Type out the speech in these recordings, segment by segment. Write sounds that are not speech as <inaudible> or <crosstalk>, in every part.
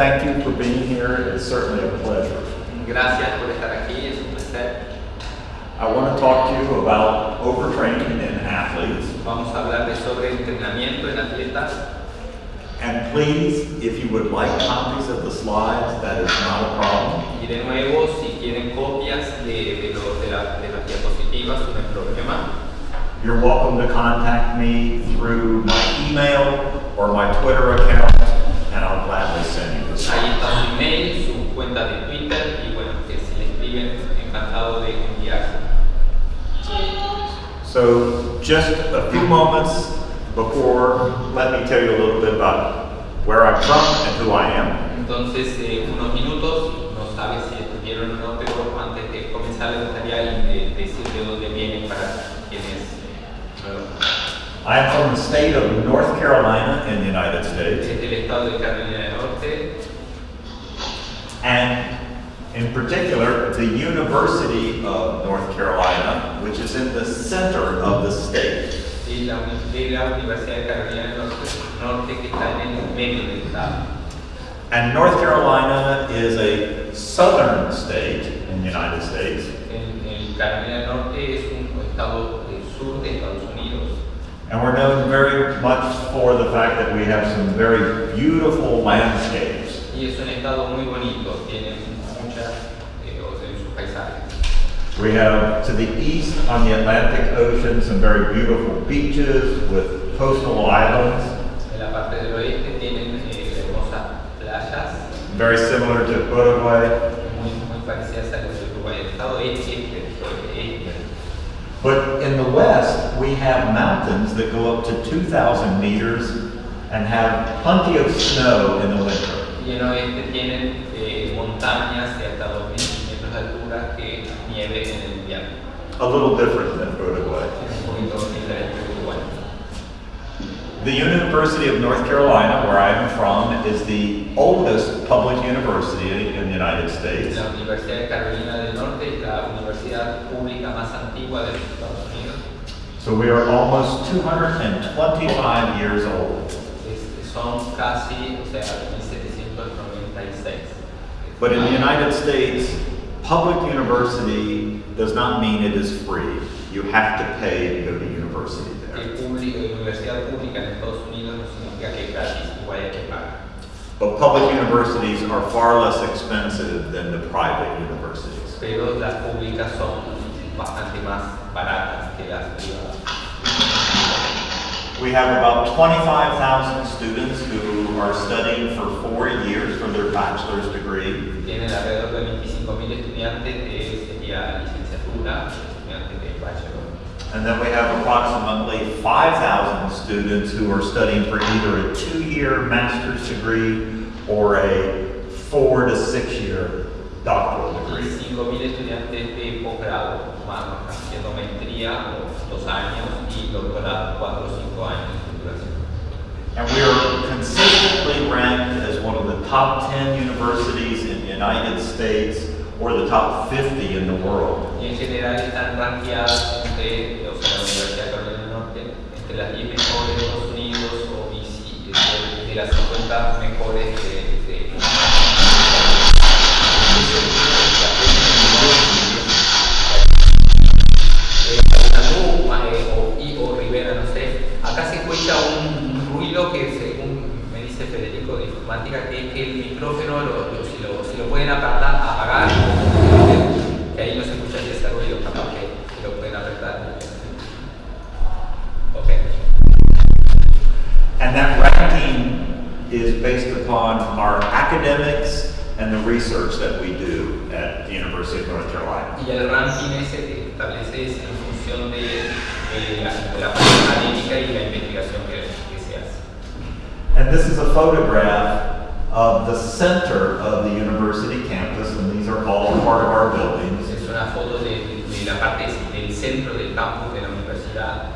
thank you for being here. It's certainly a pleasure. Gracias por estar aquí, es un placer. I want to talk to you about overtraining in athletes. Vamos a sobre entrenamiento en atletas. And please, if you would like copies of the slides, that is not a problem. Y de nuevo, si quieren copias de, de, lo- de la- de las diapositivas, no hay problema. You're welcome to contact me through my email or my Twitter account, and I'll gladly send you this. Ahí está su email, su cuenta de Twitter y bueno, que si le escriben, encantado de enviarse. So, just a few moments before, let me tell you a little bit about where I'm from and who I am. Entonces, eh, unos minutos, no sabe si estuvieron o no, pero antes de comenzar me gustaría decir de dónde vienen para quienes no lo conocen. I am from the state of North Carolina in the United States, Es del estado de Carolina del Norte and in particular, the University of North Carolina, which is in the center of the state. y la, uni- la Universidad de Carolina del Norte, Norte que está en el medio del estado. And North Carolina is a southern state in the United States, En, en Carolina del Norte es un estado del sur de Estados Unidos and we're known very much for the fact that we have some very beautiful landscapes. y es un estado muy bonito, tiene muchas eh, o sea, sus paisajes. We have to the east on the Atlantic Ocean some very beautiful beaches with coastal islands, En la parte del oeste tienen eh, very similar to Uruguay. But in the west, we have mountains that go up to 2,000 meters and have plenty of snow in the winter. Y en oeste tienen eh, montañas de hasta 2.000 metros de altura que nieve en el invierno. A little different than Uruguay. Es un poquito diferente de Uruguay. The University of North Carolina, where I am from, is the oldest public university in the United States. La Universidad de Carolina del Norte es la universidad pública más antigua de Estados Unidos. So we are almost 225 years old. Son casi, o sea, 1796. But in the United States, public university does not mean it is free. You have to pay to go to university there. El público, la universidad pública en Estados Unidos no significa que es gratis, igual hay que pagar. But public universities are far less expensive than the private universities. Pero las públicas son bastante más baratas que las privadas. We have about 25,000 students who are studying for four years for their bachelor's degree. Tienen alrededor de 25.000 estudiantes de sería licenciatura, estudiantes de bachelor. And then we have approximately 5,000 students who are studying for either a two-year master's degree or a four to six-year doctoral degree. 5.000 estudiantes de posgrado, más haciendo maestría dos años y doctorado, cuatro o cinco años de duración. And we are consistently ranked as one of the top 10 universities in the United States or the top 50 in the world. Y en general están entre, o sea, la Universidad de Carolina del Norte, entre las 10 mejores de Estados Unidos de las 50 mejores de, de que es que el micrófono, lo- lo- si, lo, si lo pueden apagar, que ahí no se escucha ese ruido, capaz que, que lo pueden apretar. Ok. And that ranking is based upon our academics and the research that we do at the University of North Carolina. Y el ranking ese que establece es en función de, de la, de la parte académica y la investigación que, que se hace. And this is a photograph of the center of the university campus, and these are all part of our buildings. Es una foto de, de la parte del centro del campus de la universidad.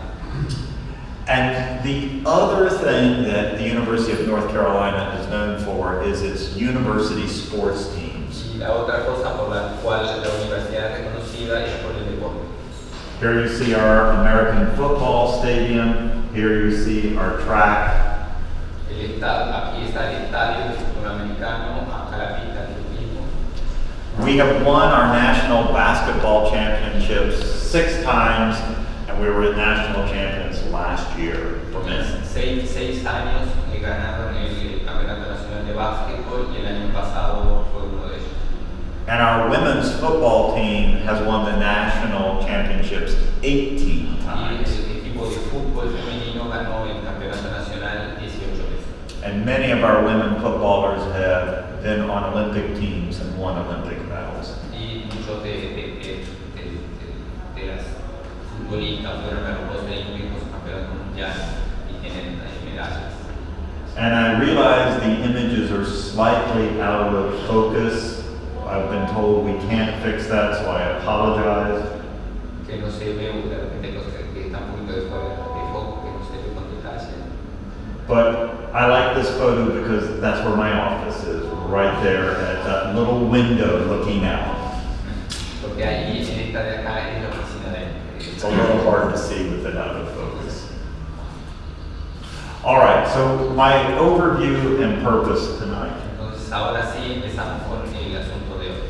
And the other thing that the University of North Carolina is known for is its university sports teams. Y la otra cosa por la cual la universidad es reconocida es por el deporte. Here you see our American football stadium. Here you see our track. El aquí está el estadio del fútbol americano. We have won our national basketball championships six times, and we were national champions last year for men. Seis, seis años que ganaron el Campeonato Nacional de Básquetbol y el año pasado fue uno de ellos. And our women's football team has won the national championships 18 Y times. el equipo de fútbol femenino ganó el Campeonato Nacional 18 veces. And many of our women footballers have been on Olympic teams and won Olympic medals. Y muchos de, de, de, de- las futbolistas fueron a los Olímpicos, campeonatos mundiales y tienen eh, medallas. And I realize the images are slightly out of focus. I've been told we can't fix that, so I apologize. Que no se ve de repente los que, están un poquito de foco, que no se ve con detalle. But I like this photo because that's where my office is, right there at that little window looking out. Porque ahí en esta de acá es la oficina de él. It's a little hard to see with it out of focus. All right, so my overview and purpose tonight. Entonces ahora sí empezamos con el asunto de hoy.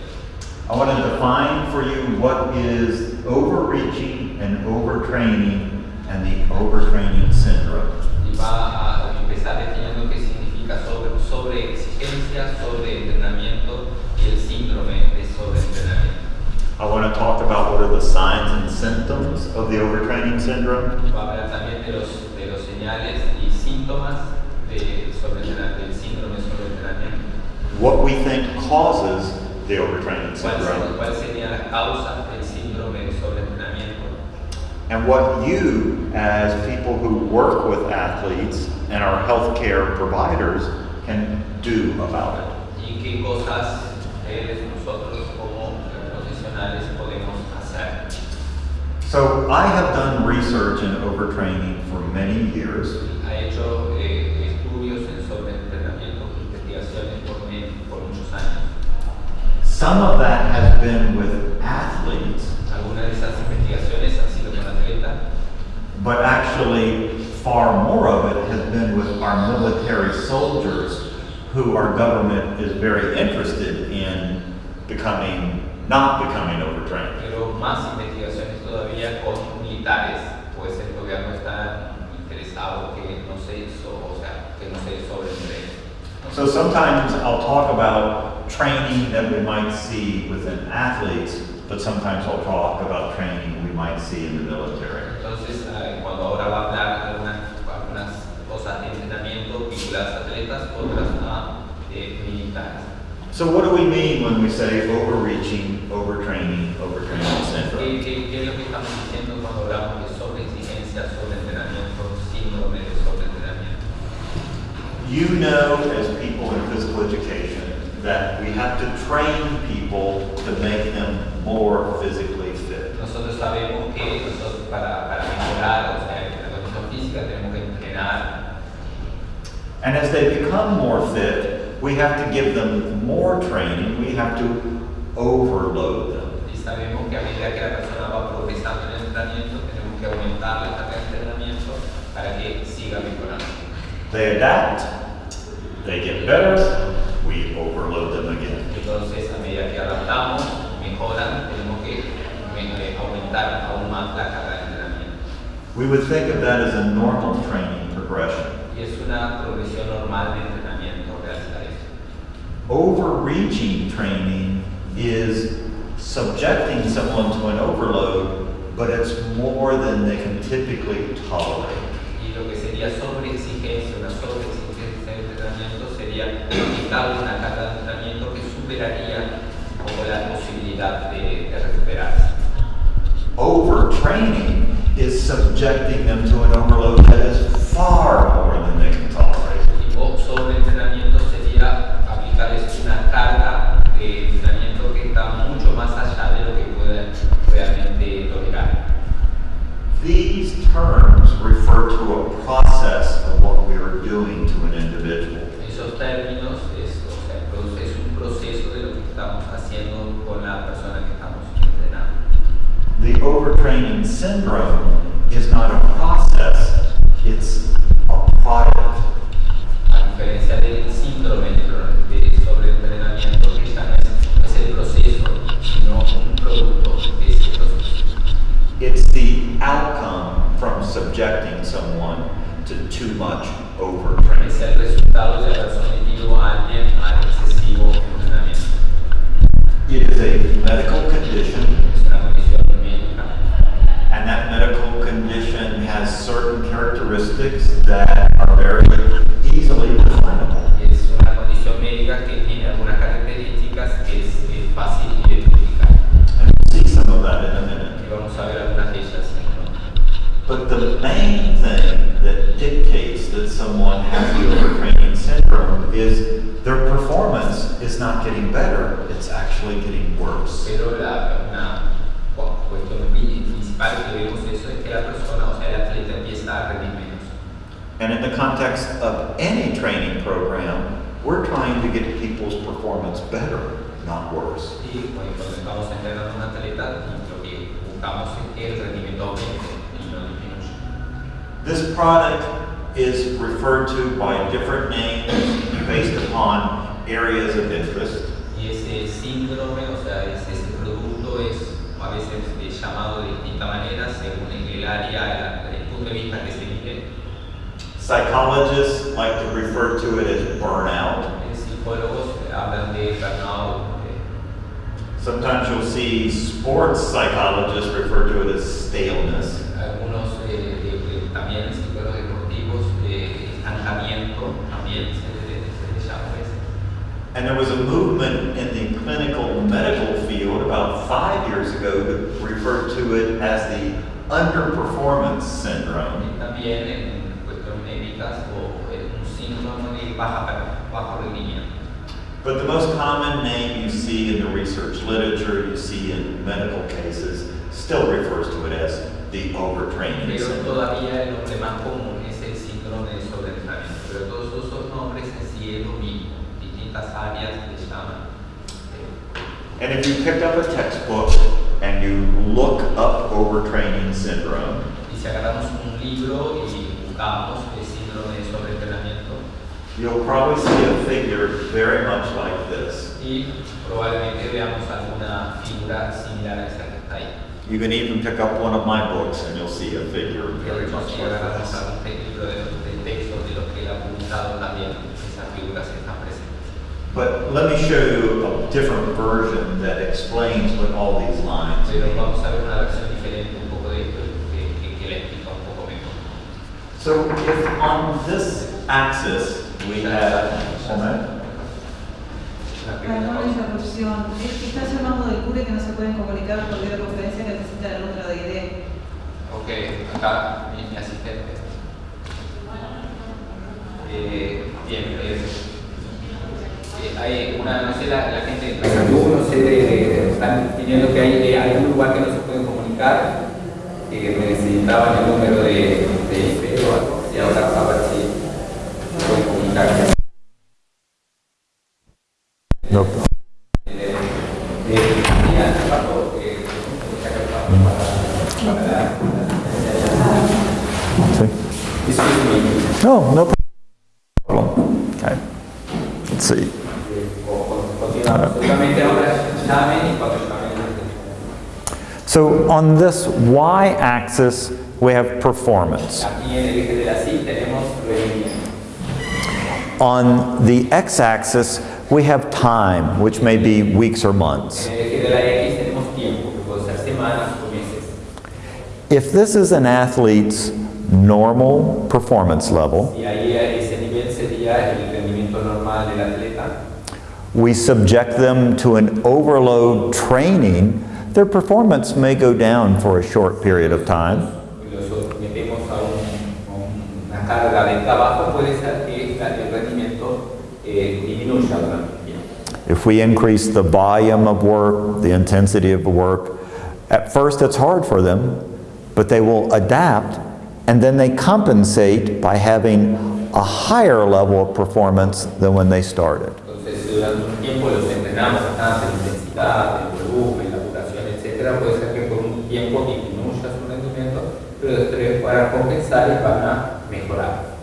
I want to define for you what is overreaching and overtraining and the overtraining syndrome. Y va a empezar definiendo qué significa sobre, sobre exigencia, sobre entrenamiento y el síndrome de sobreentrenamiento. I want to talk about what are the signs and symptoms of the overtraining syndrome. Hablar también de los, de los señales y síntomas de sobreentrenamiento, del síndrome de sobreentrenamiento. What we think causes the overtraining syndrome. cuál sería la causa del síndrome de sobreentrenamiento? And what you, as people who work with athletes and our healthcare providers, can do about it. ¿Y qué cosas ustedes, nosotros como profesionales podemos hacer? So I have done research in overtraining for many years. Ha hecho eh, estudios en sobreentrenamiento, investigaciones por, por muchos años. Some of that has been with athletes, Algunas de esas investigaciones han sido con atletas, but actually far more of it has been with our military soldiers who our government is very interested in becoming, not becoming overtrained. pero más investigaciones todavía con militares, pues el gobierno está interesado que no se hizo, o sea, que no se sobreentrene. So sometimes I'll talk about training that we might see within athletes, but sometimes I'll talk about training we might see in the military. Entonces, eh, cuando ahora va a hablar algunas, algunas cosas de entrenamiento vinculadas a atletas, otras a eh, militares. So what do we mean when we say overreaching, overtraining, overtraining ¿Qué, syndrome? qué, qué es lo que estamos diciendo cuando hablamos de sobreexigencia, sobreentrenamiento, síndrome de sobreentrenamiento? You know, as people in physical education, that we have to train people to make them more physically fit. Nosotros sabemos que nosotros para, para mejorar o sea, la condición física tenemos que entrenar And as they become more fit, we have to give them more training, we have to overload them. y sabemos que a medida que la persona va progresando en el entrenamiento tenemos que aumentar la carga de entrenamiento para que siga mejorando. They adapt, they get better, we overload them again. Entonces a medida que adaptamos, mejoran, tenemos que aumentar aún más la carga de entrenamiento. We would think of that as a normal training progression. Y es una progresión normal de entrenamiento. Overreaching training is subjecting someone to an overload, but it's more than they can typically tolerate. Y lo que sería sobreexigencia, una sobreexigencia de entrenamiento sería aplicar una carga de entrenamiento que superaría poco la posibilidad de, de recuperarse. Overtraining is subjecting them to an overload that is far more than they can tolerate. Y sobreentrenamiento sería aplicarles una carga de entrenamiento que está mucho más allá de lo que pueden realmente tolerar. These terms refer to a process of what we are doing to an individual. Esos términos es, o sea, es un proceso de lo que estamos haciendo con la persona que estamos entrenando. The overtraining syndrome And if you picked up a textbook and you look up overtraining syndrome, Y si agarramos un libro y buscamos el síndrome de sobreentrenamiento, you'll probably see a figure very much like this. y probablemente veamos alguna figura similar a esa que está ahí. You can even pick up one of my books and you'll see a figure very much like this. algún te- libro de, de texto de los que él ha publicado también, esas figuras están presentes. But let me show you a different version that explains what all these lines. So if on this axis we have, Una pequeña Perdón la pausa. interrupción. Es que está llamando del cure que no se pueden comunicar por videoconferencia que necesita la de ID. Ok, acá mi, asistente. Eh, bien, eh, hay una, no sé, la, la gente de no sé, de- de- están pidiendo que hay, eh, hay un lugar que no se pueden comunicar, que me necesitaban el número de, de IP o algo, y ahora a ver si pueden comunicar. No. Eh, eh, eh. No, no problem. Okay. Let's see. Continuamos. Solamente ahora llamen y cuando llamen. So on this y-axis, we have performance. Aquí en el eje de la sí tenemos rendimiento. On the x-axis, we have time, which may be weeks or months. En el eje de la X tenemos tiempo, que puede ser semanas o meses. If this is an athlete's normal performance level, Y ahí ese nivel sería el rendimiento normal del atleta. We subject them to an overload training, their performance may go down for a short period of time. If we increase the volume of work, the intensity of the work, at first it's hard for them, but they will adapt and then they compensate by having a higher level of performance than when they started. Entonces, durante un tiempo los entrenamos intensidad, el volumen, la duración, etcétera. Puede ser que por un tiempo disminuya su rendimiento, pero después para compensar y van a mejorar.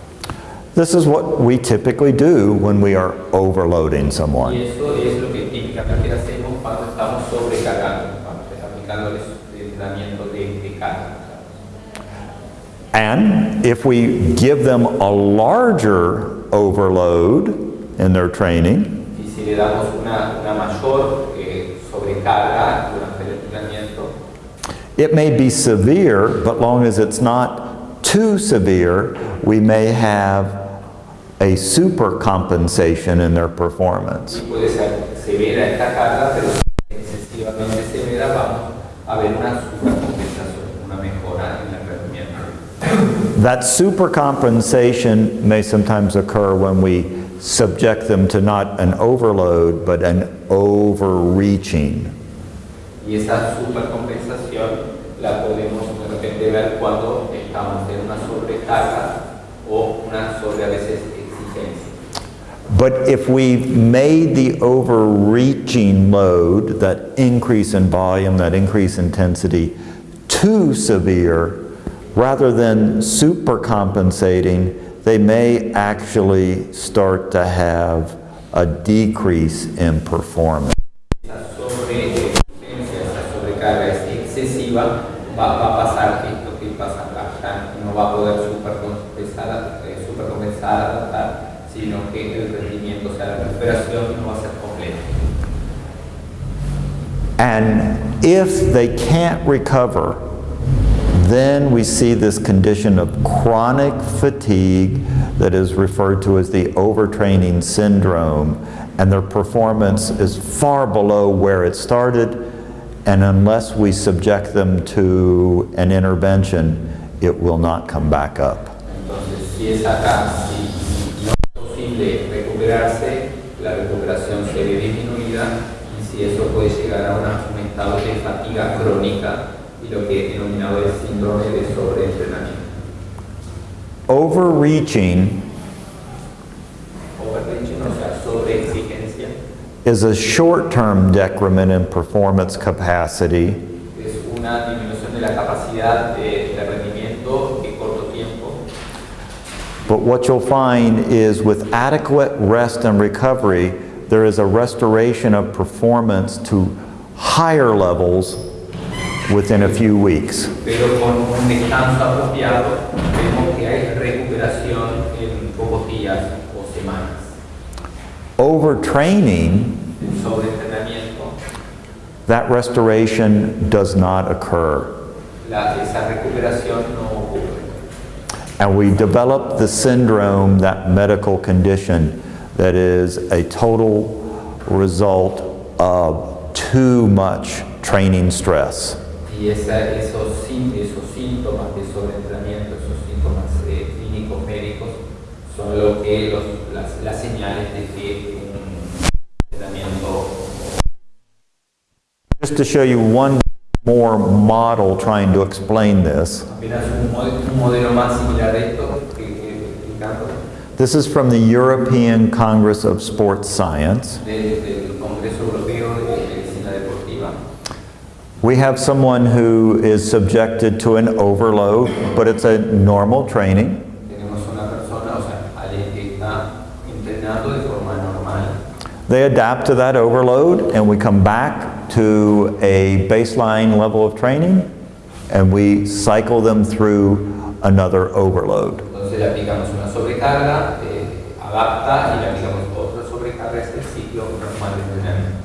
This is what we typically do when we are overloading Y someone. eso es lo que típicamente hacemos cuando estamos sobrecargando, cuando aplicándoles entrenamiento de, de carga. And if we give them a larger overload in their training, si le damos una, una mayor eh, sobrecarga durante el entrenamiento, it may be severe, but long as it's not too severe, we may have a super compensation in their performance. y puede ser severa esta carga, pero excesivamente severa, vamos a ver una supercompensación, una mejora en el rendimiento. That supercompensation may sometimes occur when we subject them to not an overload, but an overreaching. Y esa supercompensación la podemos de repente ver cuando estamos en una sobrecarga o una sobre a veces exigencia. But if we made the overreaching load, that increase in volume, that increase in intensity, too severe, rather than supercompensating, they may actually start to have a decrease in performance. And if they can't recover, then we see this condition of chronic fatigue that is referred to as the overtraining syndrome, and their performance is far below where it started, and unless we subject them to an intervention, it will not come back up. Entonces, si es acá, si, no es lo que he denominado el síndrome de sobreentrenamiento. Overreaching Overreaching, o sea, sobreexigencia, is a short-term decrement in performance capacity. Es una disminución de la capacidad de, de rendimiento de corto tiempo, But what you'll find is with adequate rest and recovery, there is a restoration of performance to higher levels within a few weeks. pero con un descanso apropiado vemos que hay recuperación en pocos días o semanas. Overtraining, that restoration does not occur. la, esa recuperación no ocurre. And we develop the syndrome, that medical condition, that is a total result of too much training stress. Y esa- esos, esos síntomas de sobreentrenamiento, esos síntomas eh, clínicos médicos, son lo que los- las, las señales de que un entrenamiento Just to show you one more model trying to explain this. apenas un, mod- un modelo más similar a esto que, que explicando This is from the European Congress of Sports Science. de- We have someone who is subjected to an overload, but it's a normal training. Tenemos una persona, o sea, alguien que está entrenando de forma normal. They adapt to that overload, and we come back to a baseline level of training, and we cycle them through another overload. Entonces le aplicamos una sobrecarga, eh, adapta y le aplicamos otra sobrecarga, este es el ciclo normal de entrenamiento.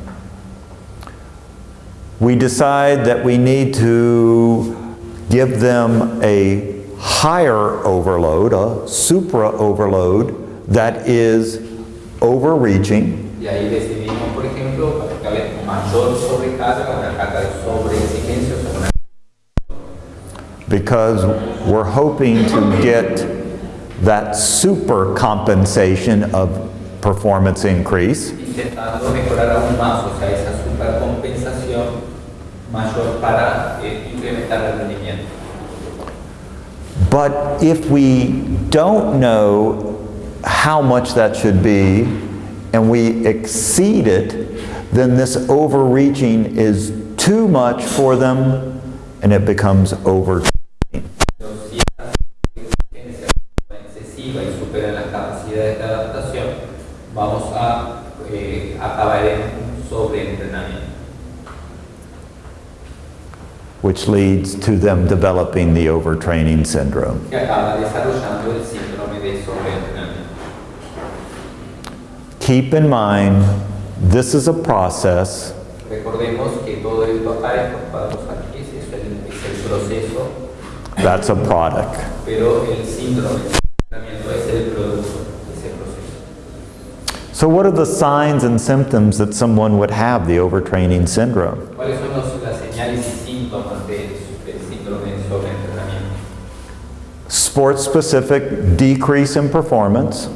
We decide that we need to give them a higher overload, a supra overload, that is overreaching, Y ahí decidimos, por ejemplo, aplicarle mayor sobrecarga, una carga de sobreexigencia, una because we're hoping to get that super compensation of performance increase. intentando mejorar aún más, o sea, esa supercompensación mayor para eh, incrementar el rendimiento. But if we don't know how much that should be and we exceed it, then this overreaching is too much for them and it becomes over. Entonces, si esta exigencia es excesiva y supera las capacidades de adaptación, vamos a eh, acabar en un sobreentrenamiento. Which leads to them developing the overtraining syndrome. que acaba desarrollando el síndrome de sobreentrenamiento. Keep in mind, this is a process Recordemos que todo esto acá, estos cuadros aquí, es el, es el proceso, that's a product. pero el síndrome de sobreentrenamiento es el producto de ese proceso. So, what are the signs and symptoms that someone would have the overtraining syndrome? ¿Cuáles son los- las señales y síntomas de- del síndrome de sobreentrenamiento? Sports specific decrease in performance,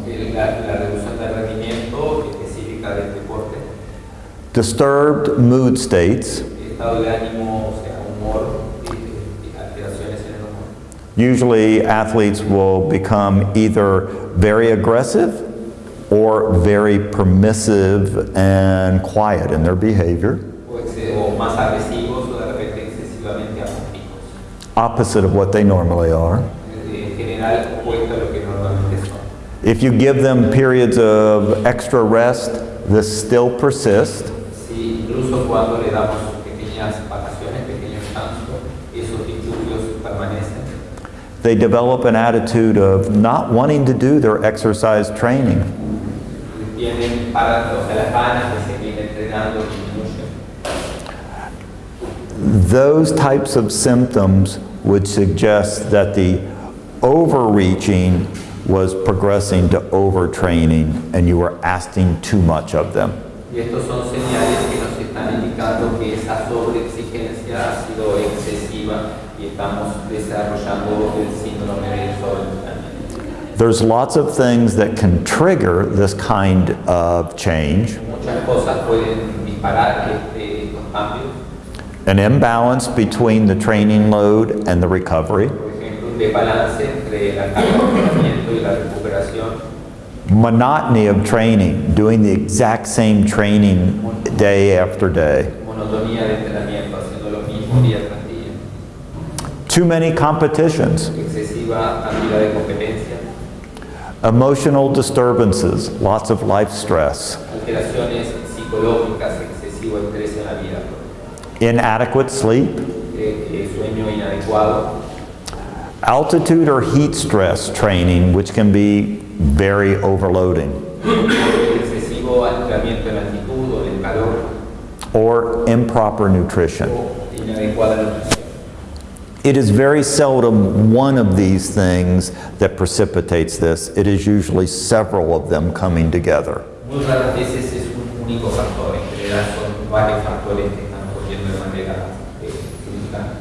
disturbed mood states. Usually, athletes will become either very aggressive or very permissive and quiet in their behavior, opposite of what they normally are. En general, opuesto a lo que normalmente son. If you give them periods of extra rest, this still persists. Si incluso cuando le damos pequeñas vacaciones, pequeños descansos, esos disturbios permanecen. They develop an attitude of not wanting to do their exercise training. Tienen para, o sea, las ganas de seguir entrenando. Those types of symptoms would suggest that the overreaching was progressing to overtraining and you were asking too much of them. Y estos son señales que nos están indicando que esa sobreexigencia ha sido excesiva y estamos desarrollando el síndrome de sobreentrenamiento. There's lots of things that can trigger this kind of change. Muchas cosas pueden disparar este, estos cambios. An imbalance between the training load and the recovery. Un desbalance entre la carga de entrenamiento y la recuperación. Monotony of training, doing the exact same training day after day. monotonía de entrenamiento, haciendo lo mismo día tras día, Too many competitions. excesiva cantidad de competencia, Emotional disturbances, lots of life stress. alteraciones psicológicas, excesivo estrés en la vida, Inadequate sleep. eh, eh, sueño inadecuado, Altitude or heat stress training, which can be very overloading. excesivo entrenamiento en altitud o en el calor Or improper nutrition. o inadecuada nutrición. It is very seldom one of these things that precipitates this. It is usually several of them coming together. Muy raras veces es un único factor, en general son varios factores que están ocurriendo de manera eh, simultánea.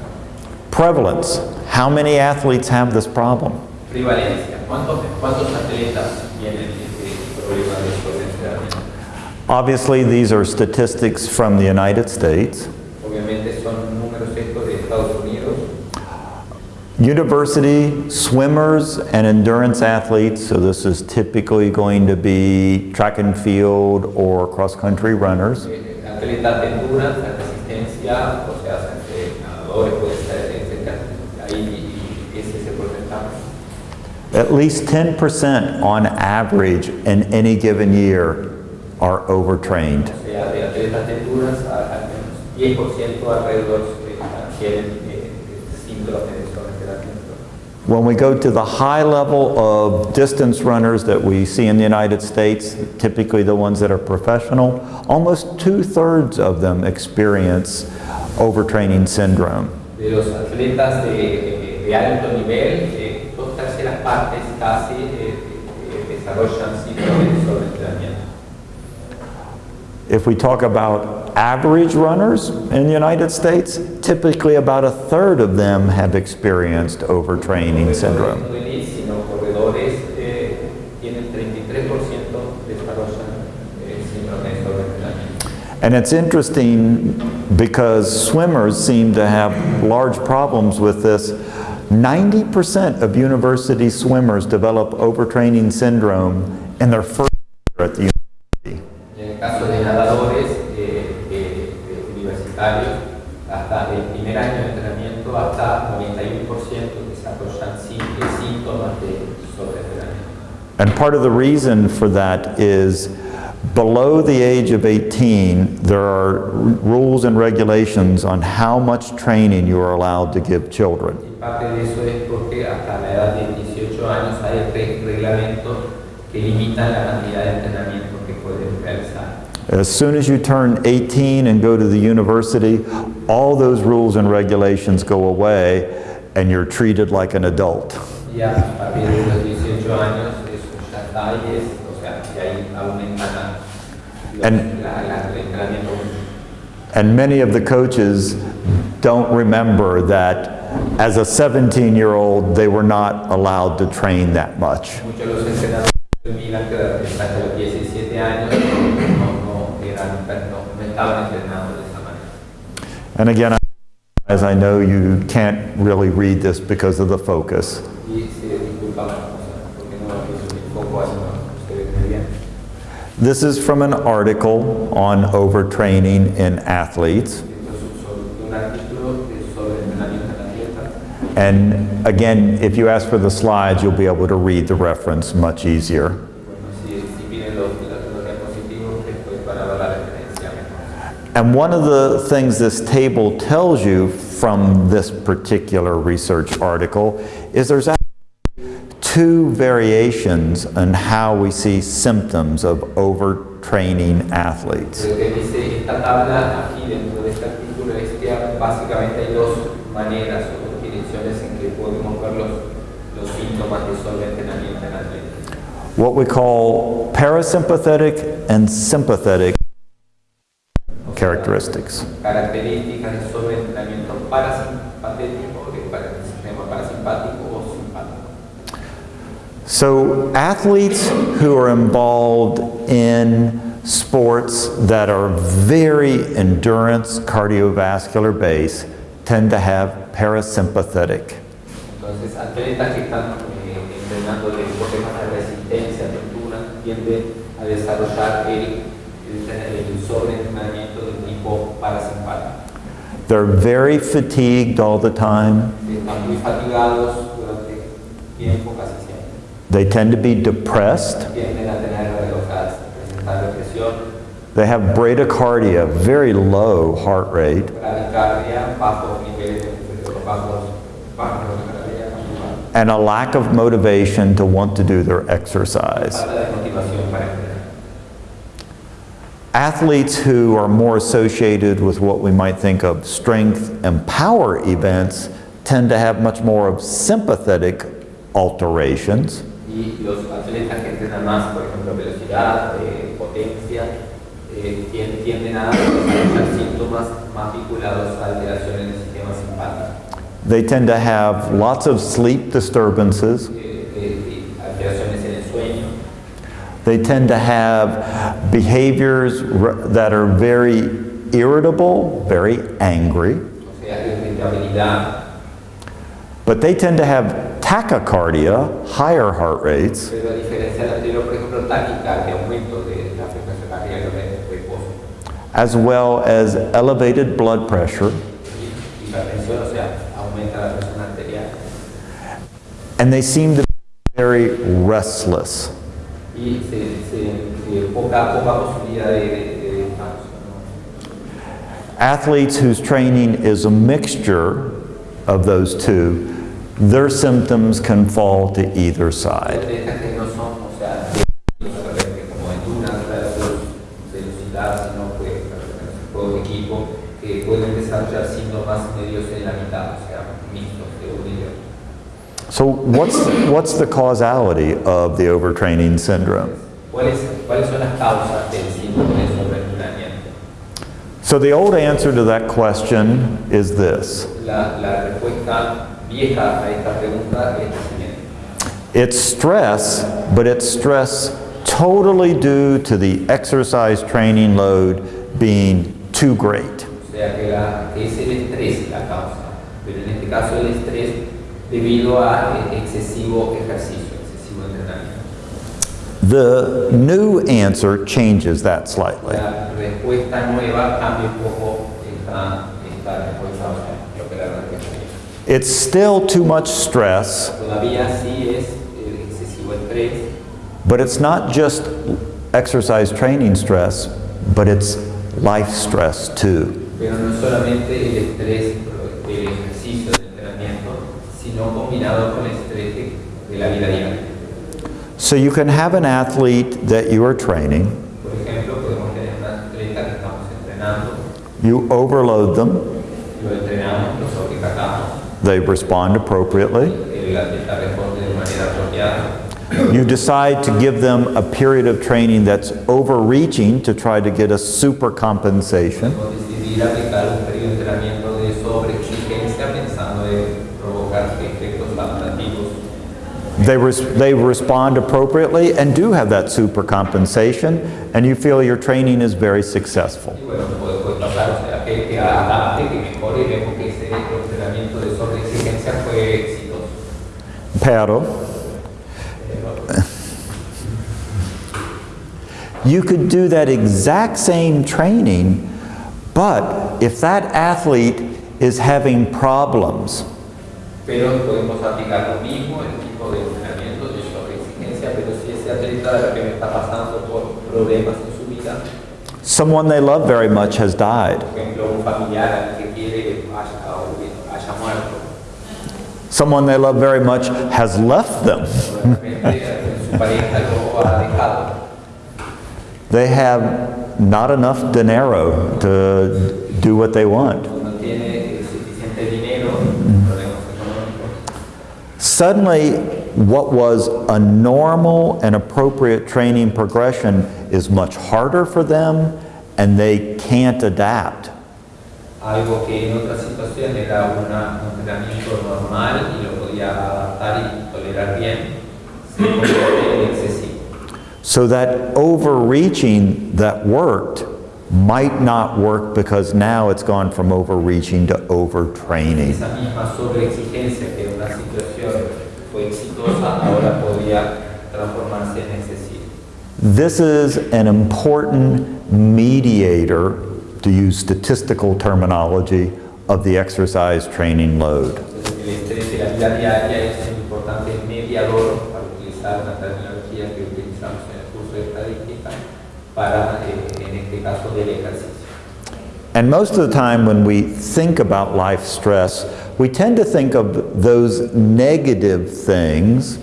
Prevalence. How many athletes have this problem? Prevalencia, ¿cuántos, cuántos atletas tienen este problema de sobreentrenamiento? Obviously, these are statistics from the United States. Obviamente son números estos de Estados Unidos, University swimmers and endurance athletes, so this is typically going to be track and field or cross-country runners. eh, atletas de endurance, de resistencia, o sea, entre nadadores, puede ser, etc. Ahí ese es el porcentaje. At least 10% on average in any given year are overtrained. O sea, de atletas de endurance, a- al menos 10% alrededor eh, eh, síndrome de sobreentrenamiento. When we go to the high level of distance runners that we see in the United States, typically the ones that are professional, almost two-thirds of them experience overtraining syndrome. Partes casi eh, eh, desarrollan síndrome de sobreentrenamiento. If we talk about average runners in the United States, typically about a third of them have experienced overtraining syndrome. No elite, sino corredores eh, tienen 33% desarrollan eh, síndrome de sobreentrenamiento. And it's interesting because swimmers seem to have large problems with this. 90% of university swimmers develop overtraining syndrome in their first year at the university. En el caso de nadadores eh, eh, eh, universitarios, hasta el primer año de entrenamiento, hasta 91% desarrollan sí- síntomas de sobreentrenamiento. And part of the reason for that is Below the age of 18, there are rules and regulations on how much training you are allowed to give children. Parte de eso es porque hasta la edad de 18 años hay re- reglamentos que limitan la cantidad de entrenamiento que pueden realizar. As soon as you turn 18 and go to the university, all those rules and regulations go away and you're treated like an adult. Y a partir de los 18 años eso ya está y es, o sea, y ahí aumentan los- And- la- la- el entrenamiento. And many of the coaches don't remember that as a 17-year-old, they were not allowed to train that much. Muchos de los entrenadores olvidan que hasta los 17 años no, no, eran, no, no estaban entrenados de esa manera. And again, as I know you can't really read this because of the focus, Y se disculpa la cosa, porque no es un poco así, no se ve muy bien. this is from an article on overtraining in athletes. Esto es sobre un artículo que es sobre entrenamiento en atletas. And again, if you ask for the slides, you'll be able to read the reference much easier. And one of the things this table tells you from this particular research article is there's actually two variations on how we see symptoms of overtraining athletes. Lo que dice esta tabla aquí dentro de este artículo es que básicamente hay dos maneras o dos direcciones en que podemos ver los, los síntomas de sobreentrenamiento en atletas. What we call parasympathetic and sympathetic characteristics. So athletes who are involved in sports that are very endurance cardiovascular based tend to have parasympathetic. Entonces, atletas que están eh, entrenando deportes más de altura, tienden a desarrollar el, el, sobreentrenamiento de tipo parasimpático. They're very fatigued all the time. Están muy fatigados durante tiempo, casi siempre. They tend to be depressed. Tienden a tener presentar depresión, They have bradycardia, very low heart rate. bradicardia, bajos niveles, de- bajos, bajos de bradicardia, bajo- and a lack of motivation to want to do their exercise. Athletes who are more associated with what we might think of strength and power events tend to have much more of sympathetic alterations. They tend to have lots of sleep disturbances. They tend to have behaviors that are very irritable, very angry, but they tend to have tachycardia, higher heart rates, as well as elevated blood pressure. y hipertensión, o sea, aumenta la presión arterial, And they seem to be very restless. Athletes whose training is a mixture of those two, their symptoms can fall to either side. atletas que no son, o sea, de- de- como endurance versus velocidad, sino que pertenecen a juego de equipo, que pueden desarrollar síntomas medios en la mitad, o sea, mixtos de uno y de otro. So what's, what's the causality of the overtraining syndrome? ¿Cuáles, ¿Cuáles son las causas del síndrome de sobreentrenamiento? So the old answer to that question is this. La, la respuesta vieja a esta pregunta es la siguiente. It's stress, but it's stress totally due to the exercise training load being too great. Debido a excesivo ejercicio, excesivo entrenamiento. The new answer changes that slightly. La respuesta nueva cambia un poco esta, esta respuesta, o sea, la. It's still too much stress, Todavía sí es eh, excesivo estrés, but it's not just exercise training stress, but it's life stress too. Pero no solamente el estrés del ejercicio, del entrenamiento, sino combinado con estrés de, de la vida diaria. So you can have an athlete that you are training, Por ejemplo, podemos tener un atleta que estamos entrenando, you overload them, lo entrenamos, lo sobrecargamos, they respond appropriately. el atleta responde de manera apropiada. You decide to give them a period of training that's overreaching to try to get a super compensation. Podemos decidir aplicar un periodo de entrenamiento de sobreexigencia pensando en provocar efectos adaptativos. They, res- they respond appropriately and do have that super compensation, and you feel your training is very successful. Y bueno, puede, puede pasar, o sea, que, que ah, ah, adapte, que mejore y vemos que ese entrenamiento de sobreexigencia fue exitoso. Pero, you could do that exact same training, but if that athlete is having problems, Pero podemos aplicar lo mismo, el tipo de entrenamiento de sobreexigencia, pero si ese atleta de repente está pasando por problemas en su vida, someone they love very much has died, por ejemplo, un familiar al que quiere haya, haya muerto, someone they love very much has left them, o de repente eh, su pareja lo ha dejado, they have not enough dinero to do what they want. no tiene suficiente dinero, problemas económicos. Suddenly, what was a normal and appropriate training progression is much harder for them and they can't adapt. Algo que en otra situación era una- un entrenamiento normal y lo podía adaptar y tolerar bien, se convierte en excesivo. So that overreaching that worked might not work because now it's gone from overreaching to overtraining. Esa misma sobreexigencia que una situación fue exitosa, ahora podría transformarse en excesivo. This is an important mediator, to use statistical terminology, of the exercise training load. Entonces, el estrés de la vida diaria es un importante mediador, para utilizar una terminología que utilizamos en el curso de estadística, para, eh, en este caso, del ejercicio. And most of the time when we think about life stress, we tend to think of those negative things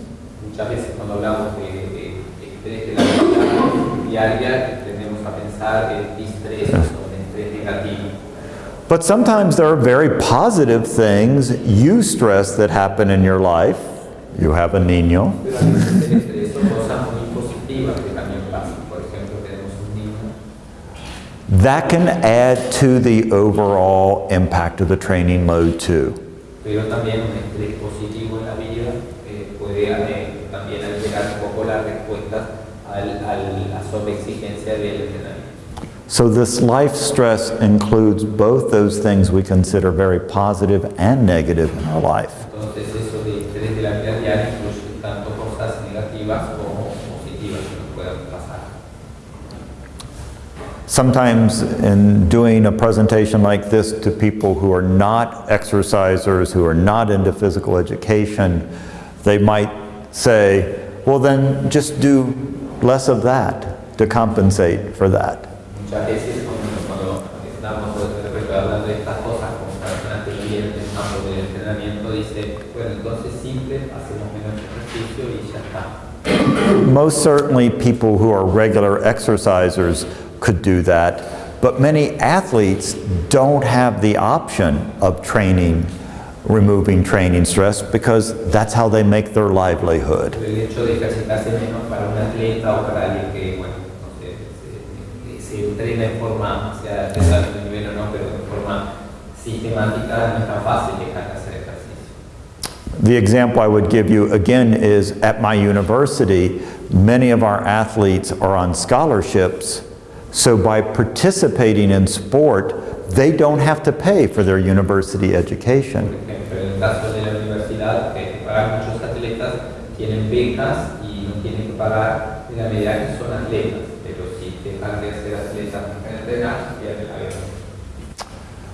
Muchas veces cuando hablamos de, de estrés de la vida diaria, tendemos a pensar en distrés o en estrés negativo. But sometimes there are very positive things, you stress that happen in your life. You have a niño. Pero a veces el estrés son cosas muy positivas que también pasan. Por ejemplo, tenemos un niño That can add to the overall impact of the training load too. Pero también un estrés positivo en la vida eh, puede eh, también alterar un poco respuestas al, a sobreexigencia del entrenamiento. So this life stress includes both those things we consider very positive and negative in our life. Entonces eso de estrés de la vida diaria incluye tanto cosas negativas como positivas que nos puedan pasar. Sometimes in doing a presentation like this to people who are not exercisers, who are not into physical education, they might say, well then just do less of that to compensate for that. Muchas veces cuando, cuando estamos de repente hablando de estas cosas con personas que vienen del campo del entrenamiento, dice, bueno, entonces simple, hacemos menos ejercicio y ya está. Most certainly people who are regular exercisers could do that, but many athletes don't have the option of training, removing training stress because that's how they make their livelihood. El hecho de ejercitarse menos para un atleta o para alguien que, bueno, no sé, se, se entrena en forma, sea de nivel o no, pero de forma sistemática, no es tan fácil dejar de hacer. The example I would give you again is at my university, many of our athletes are on scholarships, so by participating in sport, they don't have to pay for their university Por education. ejemplo, en el caso de la universidad, para muchos atletas tienen becas y no tienen que pagar en la medida que son atletas, pero si dejan de ser atletas para entrenar, pierden la beca.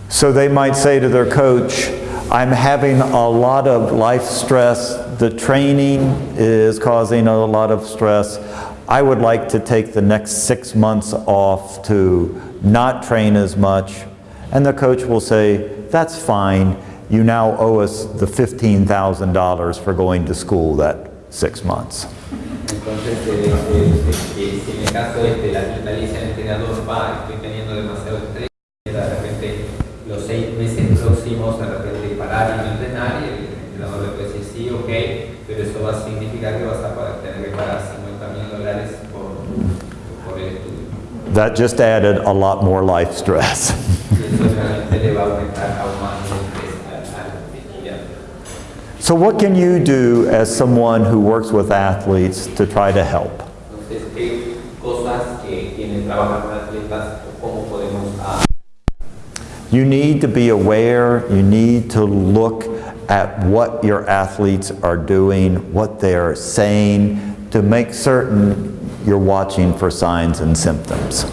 So they might say to their coach, I'm having a lot of life stress, the training is causing a lot of stress, I would like to take the next six months off to not train as much. And the coach will say, that's fine. You now owe us the $15,000 for going to school that six months. Entonces, eh, eh, eh, si en el caso este, la al entrenador, va, estoy teniendo demasiado estrés, de repente los seis meses próximos, de repente parar y el entrenador le puede decir, sí, ok, pero eso va a significar que vas a poder tener que pagar 50 mil dólares por, por el estudio. That just added a lot more life stress. <laughs> So what can you do as someone who works with athletes to try to help? Entonces, ¿qué cosas que quienes trabajan con atletas, cómo podemos ah, You need to be aware, you need to look at what your athletes are doing, what they're saying, to make certain you're watching for signs and symptoms.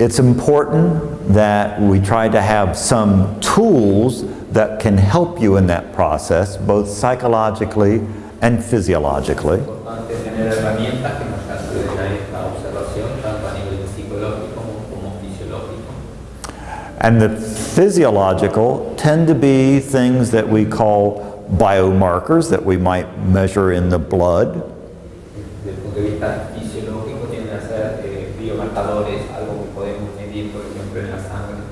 It's important that we try to have some tools that can help you in that process, both psychologically and physiologically. And the physiological tend to be things that we call biomarkers that we might measure in the blood. Desde el punto de vista fisiológico, tienen a ser eh, biomarcadores, algo que podemos medir, por ejemplo, en la sangre.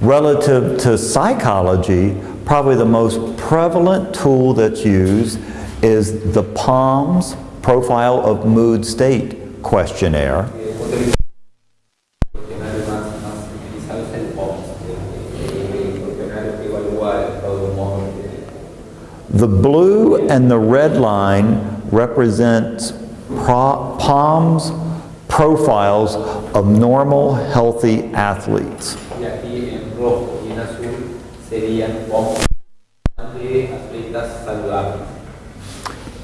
Relative to psychology, probably the most prevalent tool that's used is the POMS Profile of Mood State questionnaire. Desde el punto de vista cuestionario más, más utilizado es el POMS, el, el cuestionario que evalúa el estado de humor. eh, The blue and the red line represents pro- POMS profiles of normal, healthy athletes. Y aquí en rojo y en azul serían POMS de atletas saludables.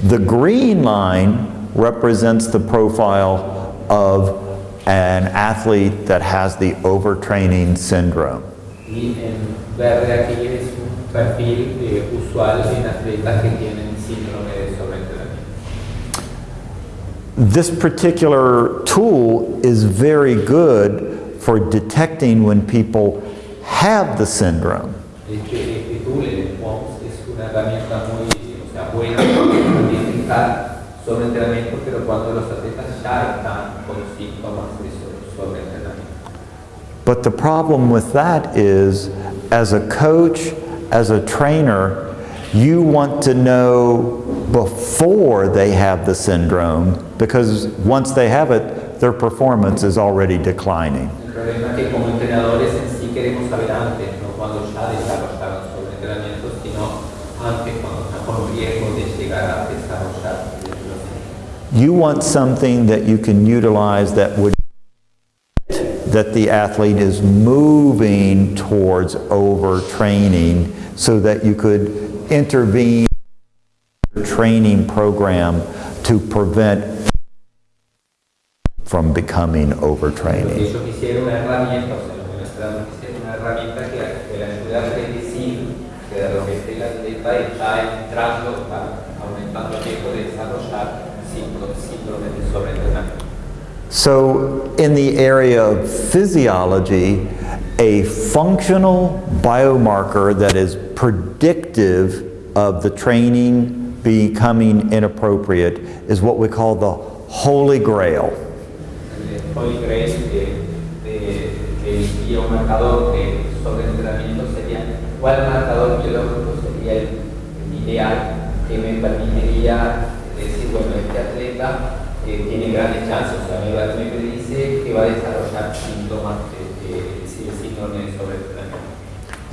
The green line represents the profile of an athlete that has the overtraining syndrome. Y en verde aquí es un perfil eh, usual en atletas que tienen síndrome de sobreentrenamiento. This particular tool is very good for detecting when people have the syndrome. Este, este tool, el POMS, es una herramienta muy o sea, buena para identificar sobreentrenamiento, pero cuando los atletas ya están con síntomas de sobreentrenamiento. But the problem with that is, as a coach, as a trainer, you want to know before they have the syndrome because once they have it, their performance is already declining. You want something that you can utilize that would that the athlete is moving towards overtraining so that you could intervene training program to prevent from becoming overtraining. Ellos quisieron una herramienta, o sea, los venezolanos quisieron una herramienta que, que le ayude a predecir que de repente el atleta está entrando, está aumentando el riesgo de desarrollar síndrome, síndrome de sobreentrenamiento. So, in the area of physiology, a functional biomarker that is predictive of the training becoming inappropriate is what we call the holy grail. Holy Grail de, de, del biomarcador de sobreentrenamiento sería, ¿cuál marcador biológico sería el, el ideal que me permitiría decir, bueno, este atleta eh, tiene grandes chances, o sea, me, va- me predice que va a desarrollar síntomas de, síndrome de sobreentrenamiento.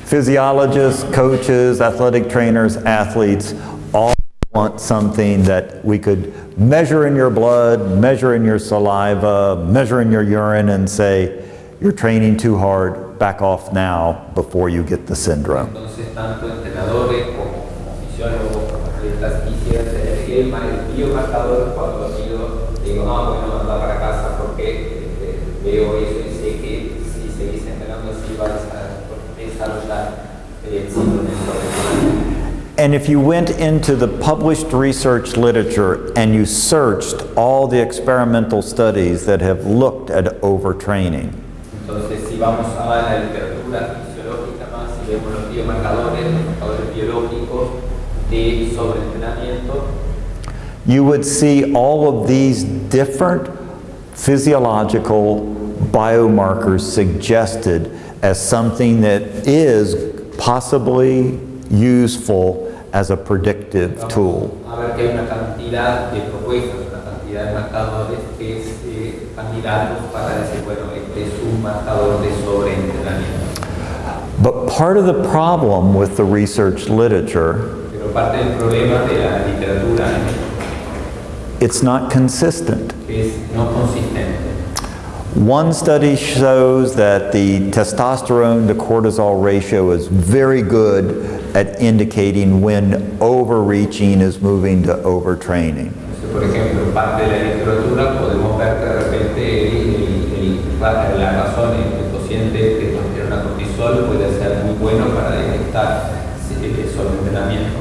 Physiologists, coaches, athletic trainers, athletes all want something that we could measure in your blood, measure in your saliva, measure in your urine, and say, you're training too hard, back off now before you get the syndrome. Entonces, tanto entrenadores como, como fisiólogos, como atletas, quisieran tener el, biomarcador cuando lo mido, digo, no, bueno, anda para casa porque veo eso y sé que si seguís así a el síndrome. And if you went into the published research literature and you searched all the experimental studies that have looked at overtraining, Entonces, si vamos a la más vemos los de you would see all of these different physiological biomarkers suggested as something that is possibly useful as a predictive tool. a ver que hay una cantidad de propuestas, una cantidad de marcadores que es eh, candidatos para decir, bueno, este es un marcador de sobreentrenamiento. But part of the problem with the research literature, Pero parte del problema de la literatura it's not consistent. es no consistente. One study shows that the testosterone to cortisol ratio is very good at indicating when overreaching is moving to overtraining. Por ejemplo, parte de la literatura podemos ver de repente el- el- el- la, la razón, el cociente de testosterona cortisol puede ser muy bueno para detectar el sobreentrenamiento.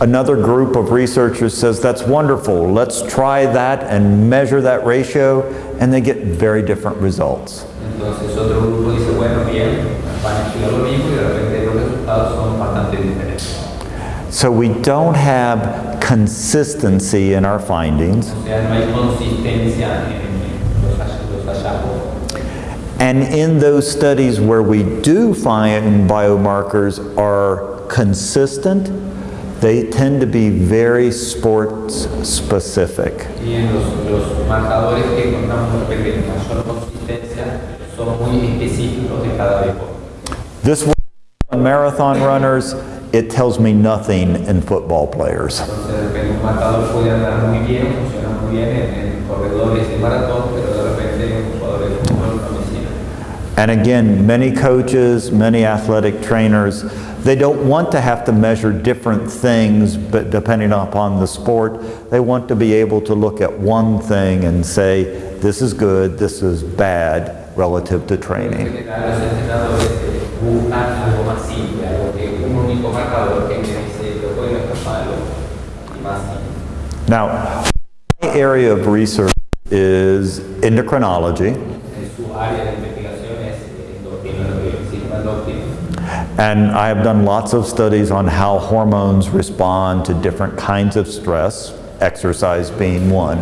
Another group of researchers says that's wonderful, let's try that and measure that ratio, and they get very different results. Entonces otro grupo dice, bueno, bien, van a estudiar lo mismo y de repente los resultados son bastante diferentes. So we don't have consistency in our findings, O sea, no hay consistencia en los, los hallazgos. and in those studies where we do find biomarkers are consistent, they tend to be very sports specific. Y en los, los marcadores que encontramos de repente con mayor consistencia son muy específicos de cada deporte. This one on marathon runners, it tells me nothing in football players. And again, many coaches, many athletic trainers, they don't want to have to measure different things, but depending upon the sport, they want to be able to look at one thing and say, this is good, this is bad relative to training. Now, my area of research is endocrinology, En su área de investigación es eh, endocrinología, el sistema endocrino. And I have done lots of studies on how hormones respond to different kinds of stress, exercise being one.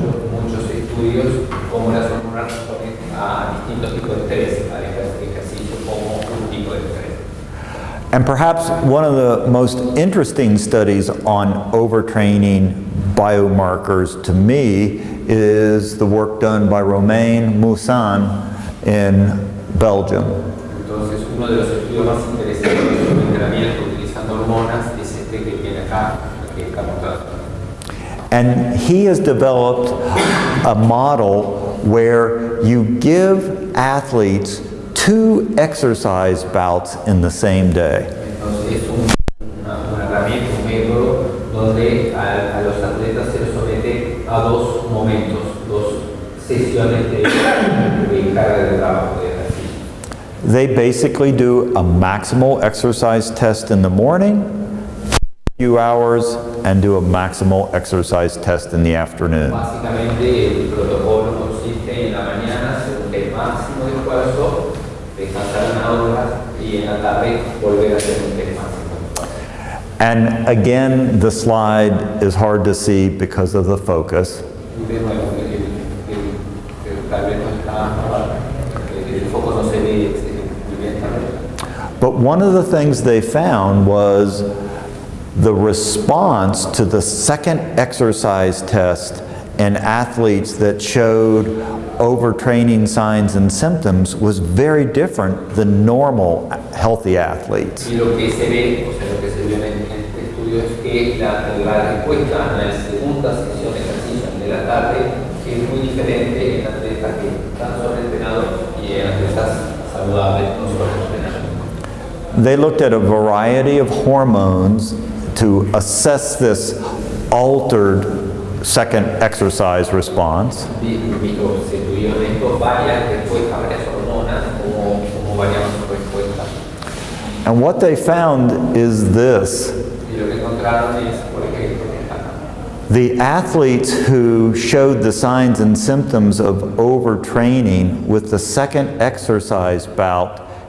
And perhaps one of the most interesting studies on overtraining biomarkers to me is the work done by Romain Meeusen in Belgium. Entonces, uno de los estudios más interesantes sobre entrenamiento utilizando hormonas es este que tiene acá, que estamos tratando. And he has developed a model where you give athletes two exercise bouts in the same day. Entonces, es un- una, una herramienta, un método donde a, a los atletas se les somete a dos momentos, dos sesiones de, de carga de trabajo, de ejercicio. They basically do a maximal exercise test in the morning, a few hours, and do a maximal exercise test in the afternoon. Básicamente, el protocolo consiste en la mañana hacer un test máximo de esfuerzo, descansar una hora y en la tarde volver a hacer un test máximo. And again, the slide is hard to see because of the focus. Y de nuevo, el, el- el- tal vez no está, el, el foco no se ve eh, muy bien también. But one of the things they found was the response to the second exercise test in athletes that showed overtraining signs and symptoms was very different than normal healthy athletes. They looked at a variety of hormones to assess this altered second exercise response. Vi- vi- o se tuvieron estos varias respuestas, varias hormonas, como, como variamos su respuesta. And what they found is this. Y lo que encontraron es, por ejemplo, acá. The athletes who showed the signs and symptoms of overtraining with the second exercise bout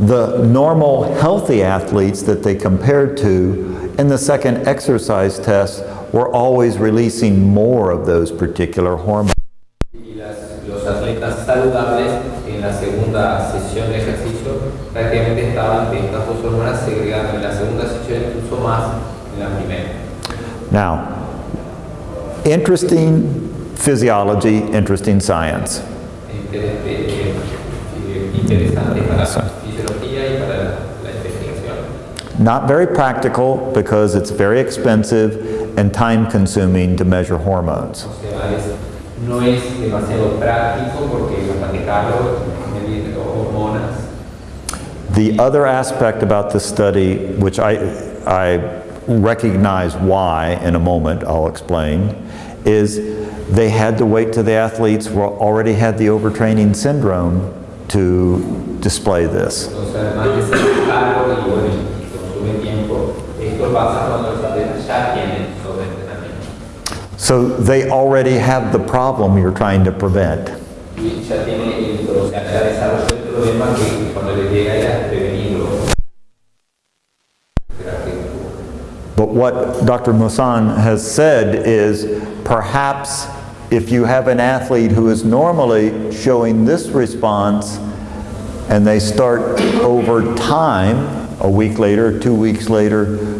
The normal healthy athletes that they compared to in the second exercise test were always releasing more of those particular hormones. Los atletas saludables en la segunda sesión de ejercicio prácticamente estaban de estas dos hormonas en la segunda sesión incluso más en la primera. Now, interesting physiology, interesting science. Inter- interesante para la fisiología y para la, la investigación. Not very practical because it's very expensive and time consuming to measure hormones. The other aspect about this study, which I, I recognize why in a moment, I'll explain, is they had to wait till the athletes were, already had the overtraining syndrome to display this. Entonces, además de ser caro y bueno, y consume tiempo, esto pasa cuando los atletas ya tienen sobreentrenamiento. So they already have the problem you're trying to prevent. But what Dr. Meeusen has said is perhaps if you have an athlete who is normally showing this response and they start over time, a week later, two weeks later,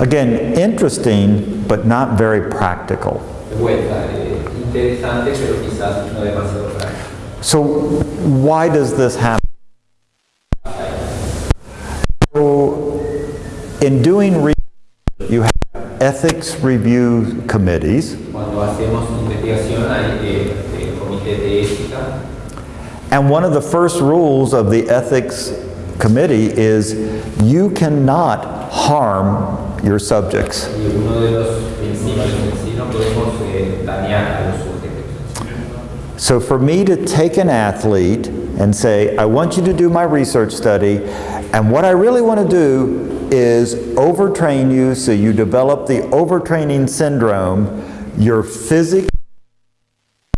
Again, interesting, but not very practical. So why does this happen? So in doing research, you have ethics review committees, and one of the first rules of the ethics committee is you cannot harm your subjects. So for me to take an athlete and say, I want you to do my research study, and what I really want to do is overtrain you so you develop the overtraining syndrome, your physics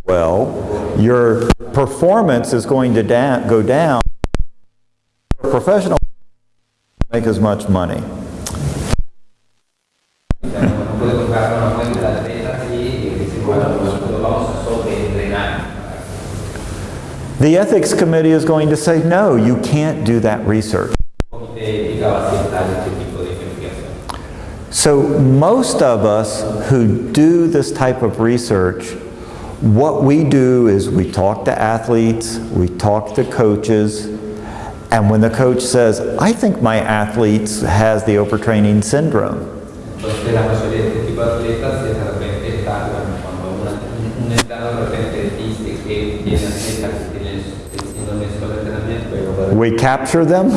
well, your performance is going to go down, professional make as much money. O sea, no podemos darnos cuenta de atletas y decir, bueno, nosotros vamos a sobreentrenar. The ethics committee is going to say, no, you can't do that research. So most of us who do this type of research, what we do is we talk to athletes, we talk to coaches, and when the coach says, I think my athlete has the overtraining syndrome, Entonces, la mayoría de este tipo de atletas de repente está, bueno, cuando una- un, un entrenador de repente dice que tiene atletas que tienen el síndrome de sobreentrenamiento, pero we capture them,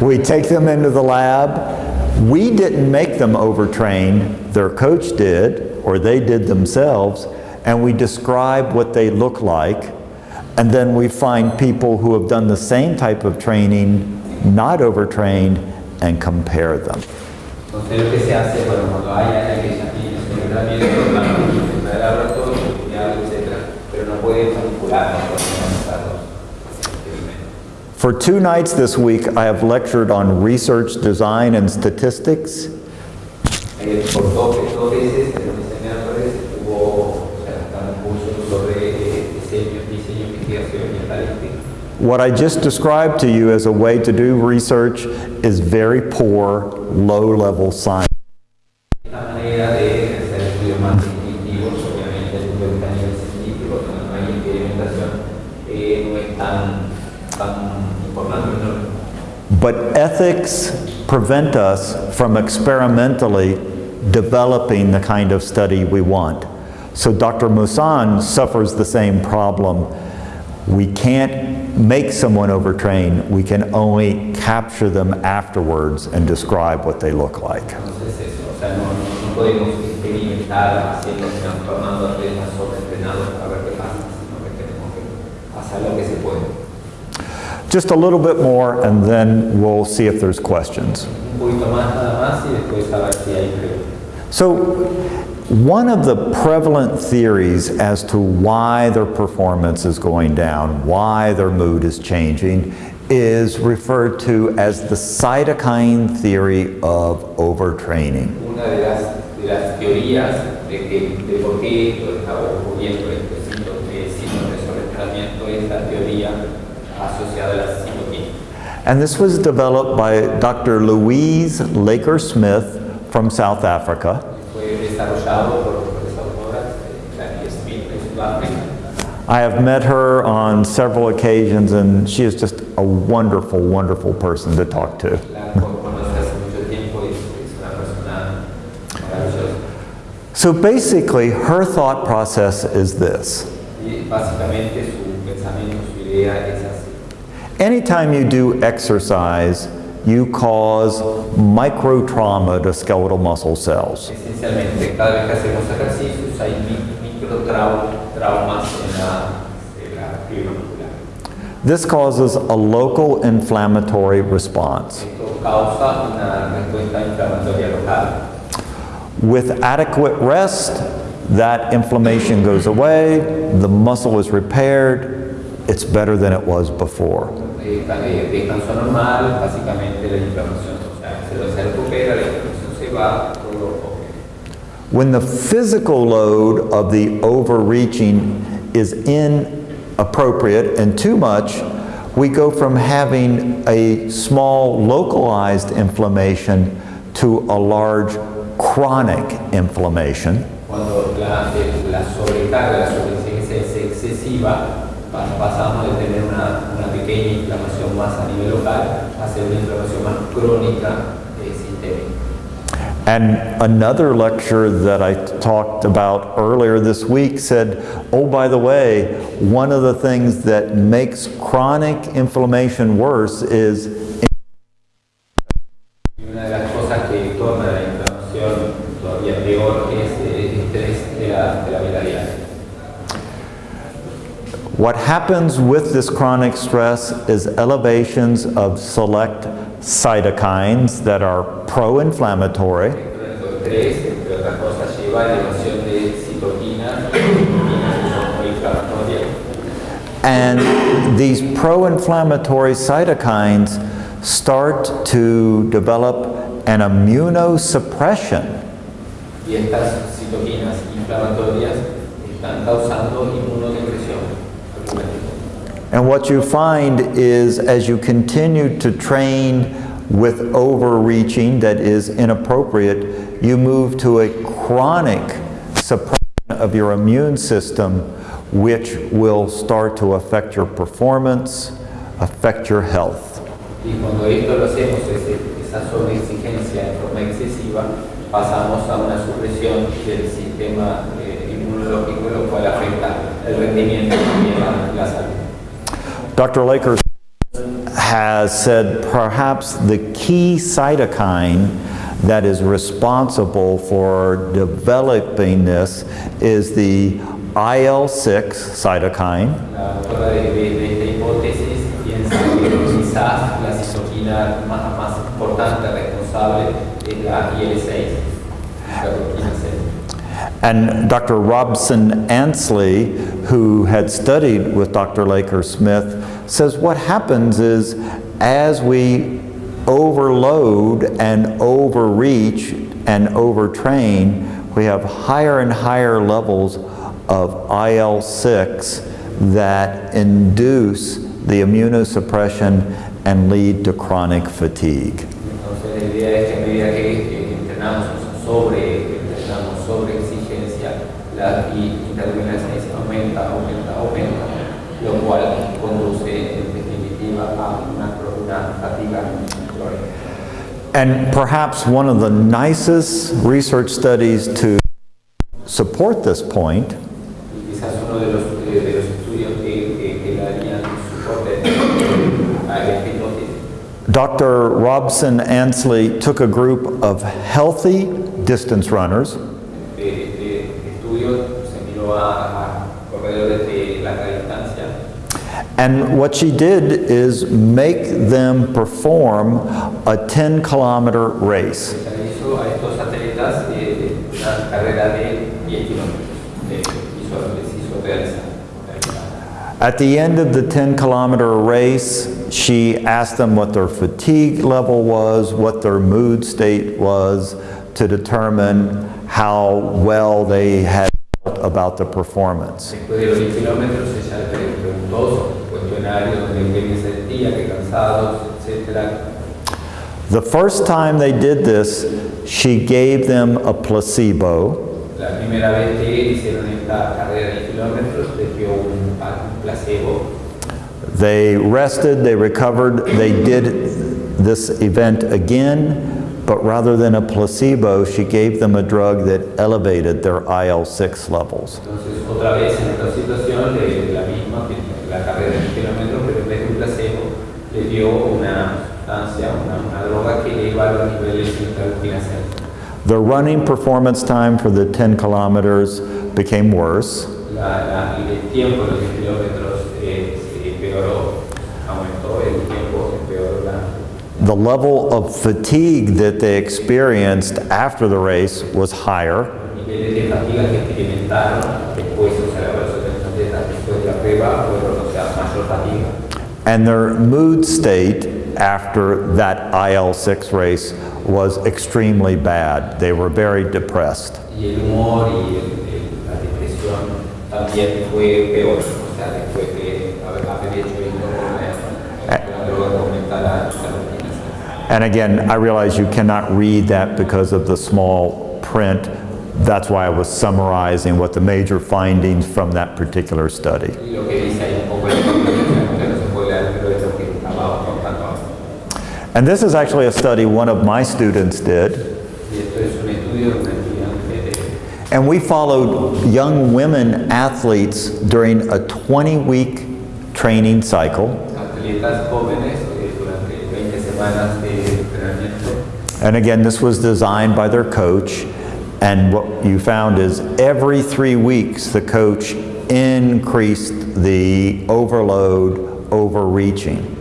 we take them into the lab. We didn't make them overtrained, their coach did, or they did themselves, and we describe what they look like. And then we find people who have done the same type of training, not overtrained, and compare them. Entonces lo que se hace, bueno, cuando hay alguien que ya tiene sobreentrenamiento, van a utilizar el laboratorio, estudiarlo, etc. Pero no puede manipular, no puede manipular los experimentos. For two nights this week, I have lectured on research design and statistics. Por dos, dos veces en los diseñadores estuvo o sea, dando cursos sobre eh, diseño, diseño, investigación ambientalística. What I just described to you as a way to do research is very poor, low-level science. Esta manera de hacer estudios más intuitivos, obviamente el estudio está a nivel científico, donde no hay experimentación, eh, no es tan, tan importante. ¿no? But ethics prevent us from experimentally developing the kind of study we want. So Dr. Meeusen suffers the same problem. We can't make someone overtrain, we can only capture them afterwards and describe what they look like. Entonces eso, o sea, no, no, no podemos experimentar haciendo, transformando atletas sobreentrenados a ver qué pasa, sino que tenemos que hacer lo que se puede. Just a little bit more and then we'll see if there's questions. So, one of the prevalent theories as to why their performance is going down, why their mood is changing, is referred to as the cytokine theory of overtraining. Una de las, de las teorías de, que, de por qué esto está ocurriendo, este síndrome de síndrome de sobreentrenamiento, es la teoría asociada a la citoquina. And this was developed by Dr. Louise Lakier Smith from South Africa. Fue desarrollado por tres autoras, Clary Smith de Sudáfrica. I have met her on several occasions and she is just a wonderful, wonderful person to talk to. La con- conoce hace mucho tiempo y es, es una persona maravillosa. So basically, her thought process is this. Anytime you do exercise, you cause micro trauma to skeletal muscle cells. Esencialmente, cada vez que hacemos ejercicios hay microtraumas en la fibra muscular. This causes a local inflammatory response. Esto causa una respuesta inflamatoria local. With adequate rest, that inflammation goes away, the muscle is repaired, it's better than it was before. Eh, eh, descanso normal, básicamente la inflamación, o sea, se, se recupera, la inflamación se va, todo ok. When the physical load of the overreaching is inappropriate and too much, we go from having a small localized inflammation to a large chronic inflammation. Cuando la, eh, la sobrecarga, la sobreexigencia es excesiva, pasamos de tener una, una pequeña inflamación más a nivel local a ser una inflamación más crónica. And another lecture that I talked about earlier this week said, oh, by the way, one of the things that makes chronic inflammation worse is Y una de las cosas que torna la inflamación todavía peor es el estrés de la, de la vida diaria. What happens with this chronic stress is elevations of select cytokines that are pro-inflammatory and these pro-inflammatory cytokines start to develop an immunosuppression Y estas citoquinas inflamatorias están causando inmunodepresión. And what you find is as you continue to train with overreaching that is inappropriate, you move to a chronic suppression of your immune system, which will start to affect your performance, affect your health. Eh, el rendimiento y la salud. Dr. Lakers has said perhaps the key cytokine that is responsible for developing this is the IL-6 cytokine, And Dr. Robson Ansley, who had studied with Dr. Lakier Smith, says what happens is as we overload and overreach and overtrain, we have higher and higher levels of IL-6 that induce the immunosuppression and lead to chronic fatigue. Entonces la idea es que a medida que, que entrenamos sobre, entrenamos sobre exigencia, la y aumenta, aumenta, aumenta, lo cual conduce en definitiva a una, una fatiga crónica. And perhaps one of the nicest research studies to support this point Dr. Robson Ansley took a group of healthy distance runners de, de estudio se miró a, a corredores de larga distancia and what she did is make them perform a 10 kilometer race. se hizo a estos atletas una carrera de 10 kilómetros de hizo, les hizo realizar. realizar. At the end of the 10 kilometer race, she asked them what their fatigue level was, what their mood state was, to determine how well they had felt about the performance. Después de los 10 kilómetros ella le preguntó sobre qué se sentía, qué cansados, etc. The first time they did this, she gave them a placebo, La primera vez que hicieron esta carrera de kilómetros les dio un, un placebo They rested, they recovered, they did this event again, but rather than a placebo, she gave them a drug that elevated their IL-6 levels. Entonces, otra vez en esta situación, de la misma, que la carrera de 10 kilómetros, pero en vez de un placebo, le dio una sustancia, una, una droga que eleva los niveles de interleuquina 6. The running performance time for the 10 kilometers became worse, La, la, el tiempo de los kilómetros eh, se empeoró, aumentó el tiempo, empeoró la, the level of fatigue that they experienced after the race was higher, los niveles de fatiga que experimentaron después, o sea, después de la prueba, fueron, o sea, mayor fatiga. And their mood state after that IL-6 race was extremely bad. They were very depressed. y el humor y el- el- la depresión también fue peor, o sea, después de haber, haber hecho esto con la, la droga que aumenta la interleuquina And again, I realize you cannot read that because of the small print. That's why I was summarizing what the major findings from that particular study. Y lo que dice ahí un poco el que no se puede leer, pero es lo que estaba contando ahora. And this is actually a study one of my students did. And we followed young women athletes during a 20-week training cycle. atletas jóvenes durante 20 semanas de entrenamiento. And again, this was designed by their coach. And what you found is every three weeks, the coach increased the overload, overreaching.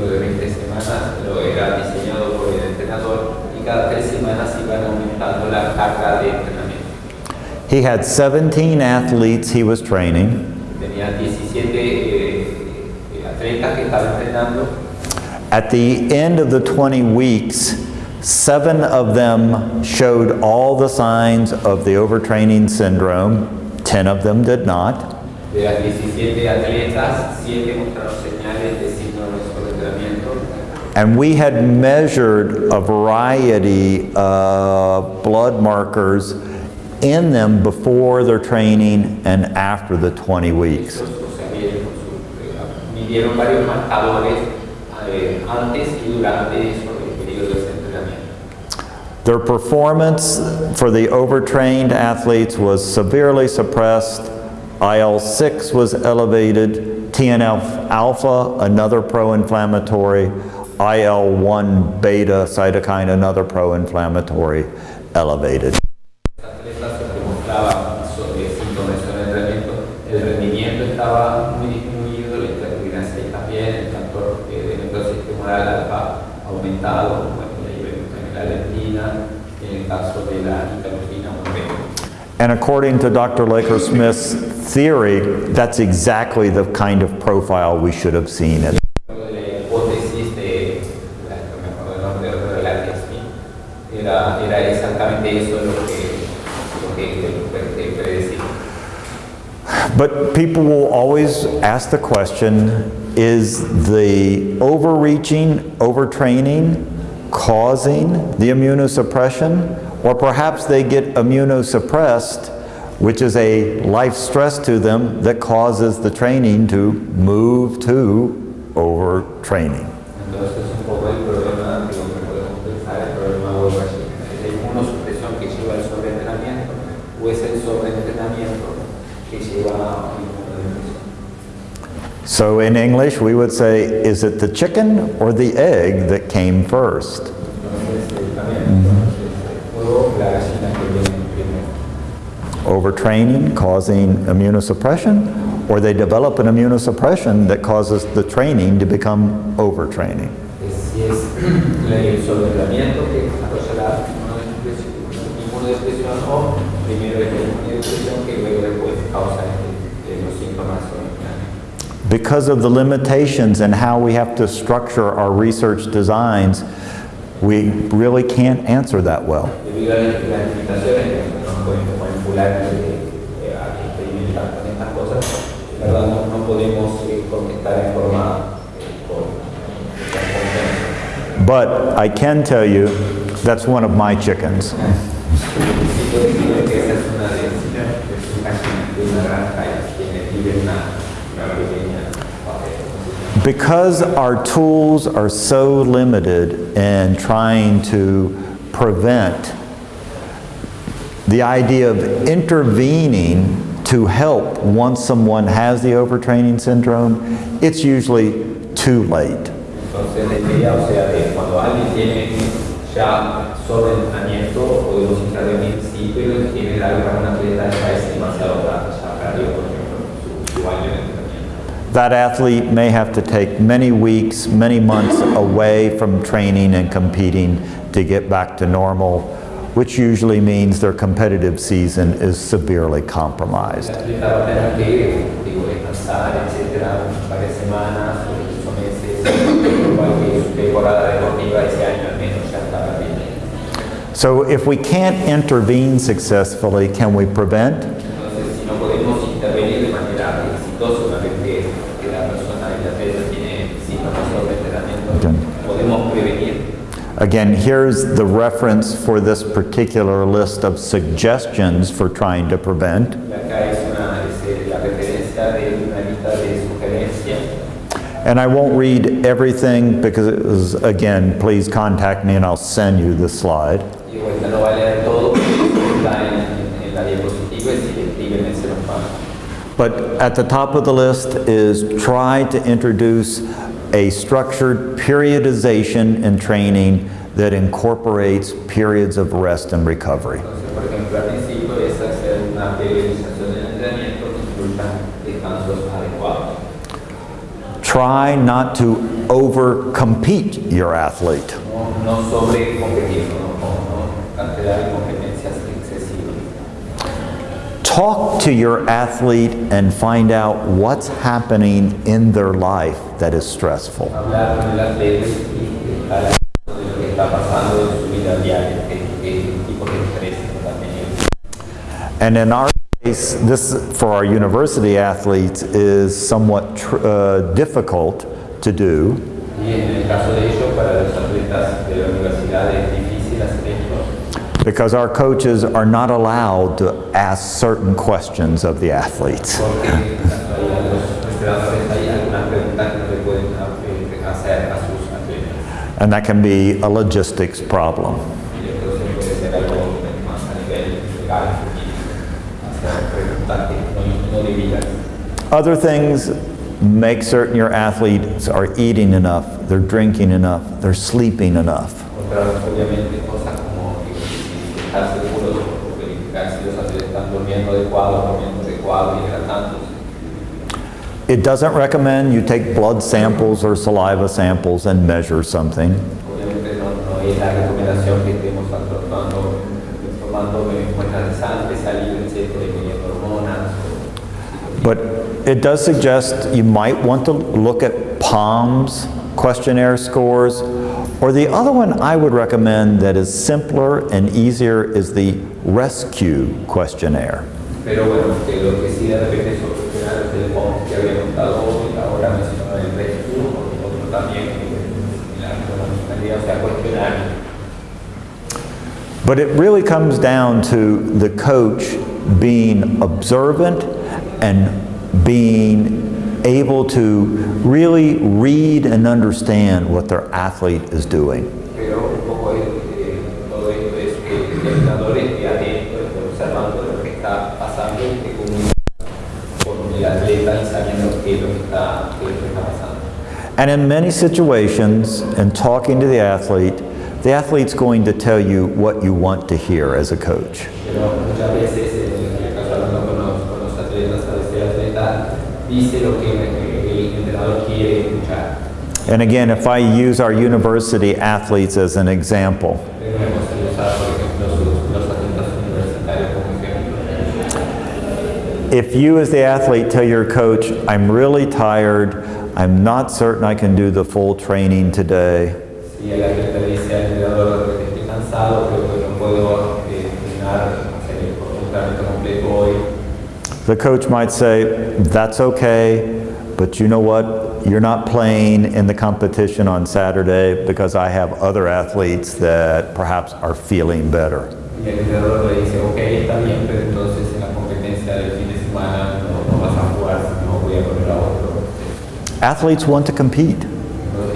Y el entrenamiento este, de estos ciclos de 20 semanas, lo era diseñado por el entrenador y cada tres semanas iban aumentando la carga de entrenamiento. He had 17 athletes he was training, Tenía 17 eh, eh, atletas que estaba entrenando. At the end of the 20 weeks, seven of them showed all the signs of the overtraining syndrome, 10 of them did not. De las 17 atletas, 7 mostraron señales de síndrome de sobreentrenamiento. And we had measured a variety of blood markers in them before their training and after the 20 weeks. Estos, o sea, midieron, su- eh, midieron varios marcadores antes y durante eso, el periodo de ese entrenamiento. Their performance for the overtrained athletes was severely suppressed. IL-6 was elevated, TNF alpha, another pro-inflammatory, IL-1 beta cytokine, another pro-inflammatory, elevated. Los atletas que mostraban sobre síntomas de sobreentrenamiento, el rendimiento estaba muy disminuido, la interleuquina 6 también, el factor de necrosis tumoral alfa aumentado, bueno, la hiperglucemia en el caso de la interleuquina 1 beta. And according to Dr. Lakier Smith's theory, that's exactly the kind of profile we should have seen. Luego de la hipótesis de, la, no me acuerdo el nombre, pero de la Smith, era, era exactamente eso lo que, lo que, que- que predecía. But people will always ask the question, is the overreaching, overtraining causing the immunosuppression? Or perhaps they get immunosuppressed, which is a life stress to them that causes the training to move to overtraining. Entonces un poco el problema, digo, que podemos pensar el problema o es la inmunosupresión que lleva al sobreentrenamiento o es el sobreentrenamiento que lleva a inmunodepresión. So in English, we would say, is it the chicken or the egg that came first? Primero. Overtraining causing immunosuppression, or they develop an immunosuppression that causes the training to become overtraining. <clears throat> Es si es el sobreentrenamiento que desarrolla la inmunodepresión inmunodepresión o primero es la inmunodepresión que luego después causa eh, los síntomas sobreentrenamiento. Because of the limitations and how we have to structure our research designs, we really can't answer that well. But I can tell you, that's one of my chickens. Sí puedo decirle que esa es una de, de sus gallinas de una granja y tiene vive una, una pequeña eh, Because our tools are so limited in trying to prevent, the idea of intervening to help once someone has the overtraining syndrome, it's usually too late. Entonces, demasiado tarde, ya perdió, por ejemplo, su, su año de entrenamiento. That athlete may have to take many weeks, many months away from training and competing to get back to normal, which usually means their competitive season is severely compromised. El atleta va a tener que, digo, descansar, etcétera, varias semanas o incluso meses, igual que su temporada deportiva ese año al menos ya está perdiendo. So if we can't intervene successfully, can we prevent? Entonces, si no podemos intervenir de manera exitosa una vez que, que la persona, el atleta tiene síntomas de entrenamiento, podemos prevenir. Again, here's the reference for this particular list of suggestions for trying to prevent. And I won't read everything because it was, again, please contact me and I'll send you the slide. But at the top of the list is try to introduce a structured periodization and training that incorporates periods of rest and recovery. Try not to over-compete your athlete. Talk to your athlete and find out what's happening in their life that is stressful. And in our case, this, for our university athletes, is somewhat uh, difficult to do because our coaches are not allowed to ask certain questions of the athletes. <laughs> porque hay a los entrenadores hay algunas preguntas que no le pueden eh, hacer a sus atletas. And that can be a logistics problem. Other things, make certain your athletes are eating enough, they're drinking enough, they're sleeping enough. It doesn't recommend you take blood samples or saliva samples and measure something. Obviamente no, no es la recomendación que estemos tomando, tomando muestras de sangre, saliva, etcétera, y midiendo hormonas. o- But it does suggest you might want to look at POMS questionnaire scores Or the other one I would recommend that is simpler and easier is the RESTQ questionnaire. Pero bueno, que lo que sí de repente solucionar es el POM que había contado hoy, ahora mencionaba el RESTQ, otro también, que la funcionalidad, o sea, cuestionario. But it really comes down to the coach being observant and being able to really read and understand what their athlete is doing. And in many situations, in talking to the athlete, the athlete's going to tell you what you want to hear as a coach. And again, if I use our university athletes as an example, if you as the athlete tell your coach, I'm really tired, I'm not certain I can do the full training today, cansado, creo que no puedo eh, el entrenamiento completo hoy. the coach might say, that's okay, but you know what? You're not playing in the competition on Saturday because I have other athletes that perhaps are feeling better. Y el entrenador le dice, ok, está bien, pero entonces en la competencia del fin de semana no, no vas a jugar, no voy a poner a otro. Athletes want to compete.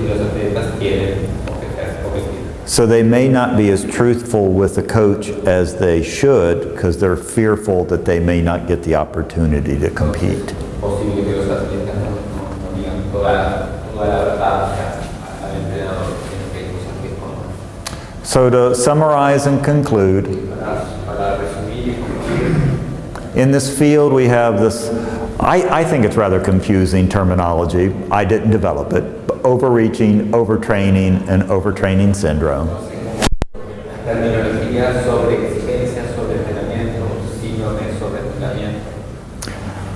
Y los atletas quieren competir. competir. So they may not be as truthful with the coach as they should because they're fearful that they may not get the opportunity to compete. So to summarize and conclude, in this field we have this, I, I think it's rather confusing terminology. I didn't develop it. Overreaching, overtraining, and overtraining syndrome.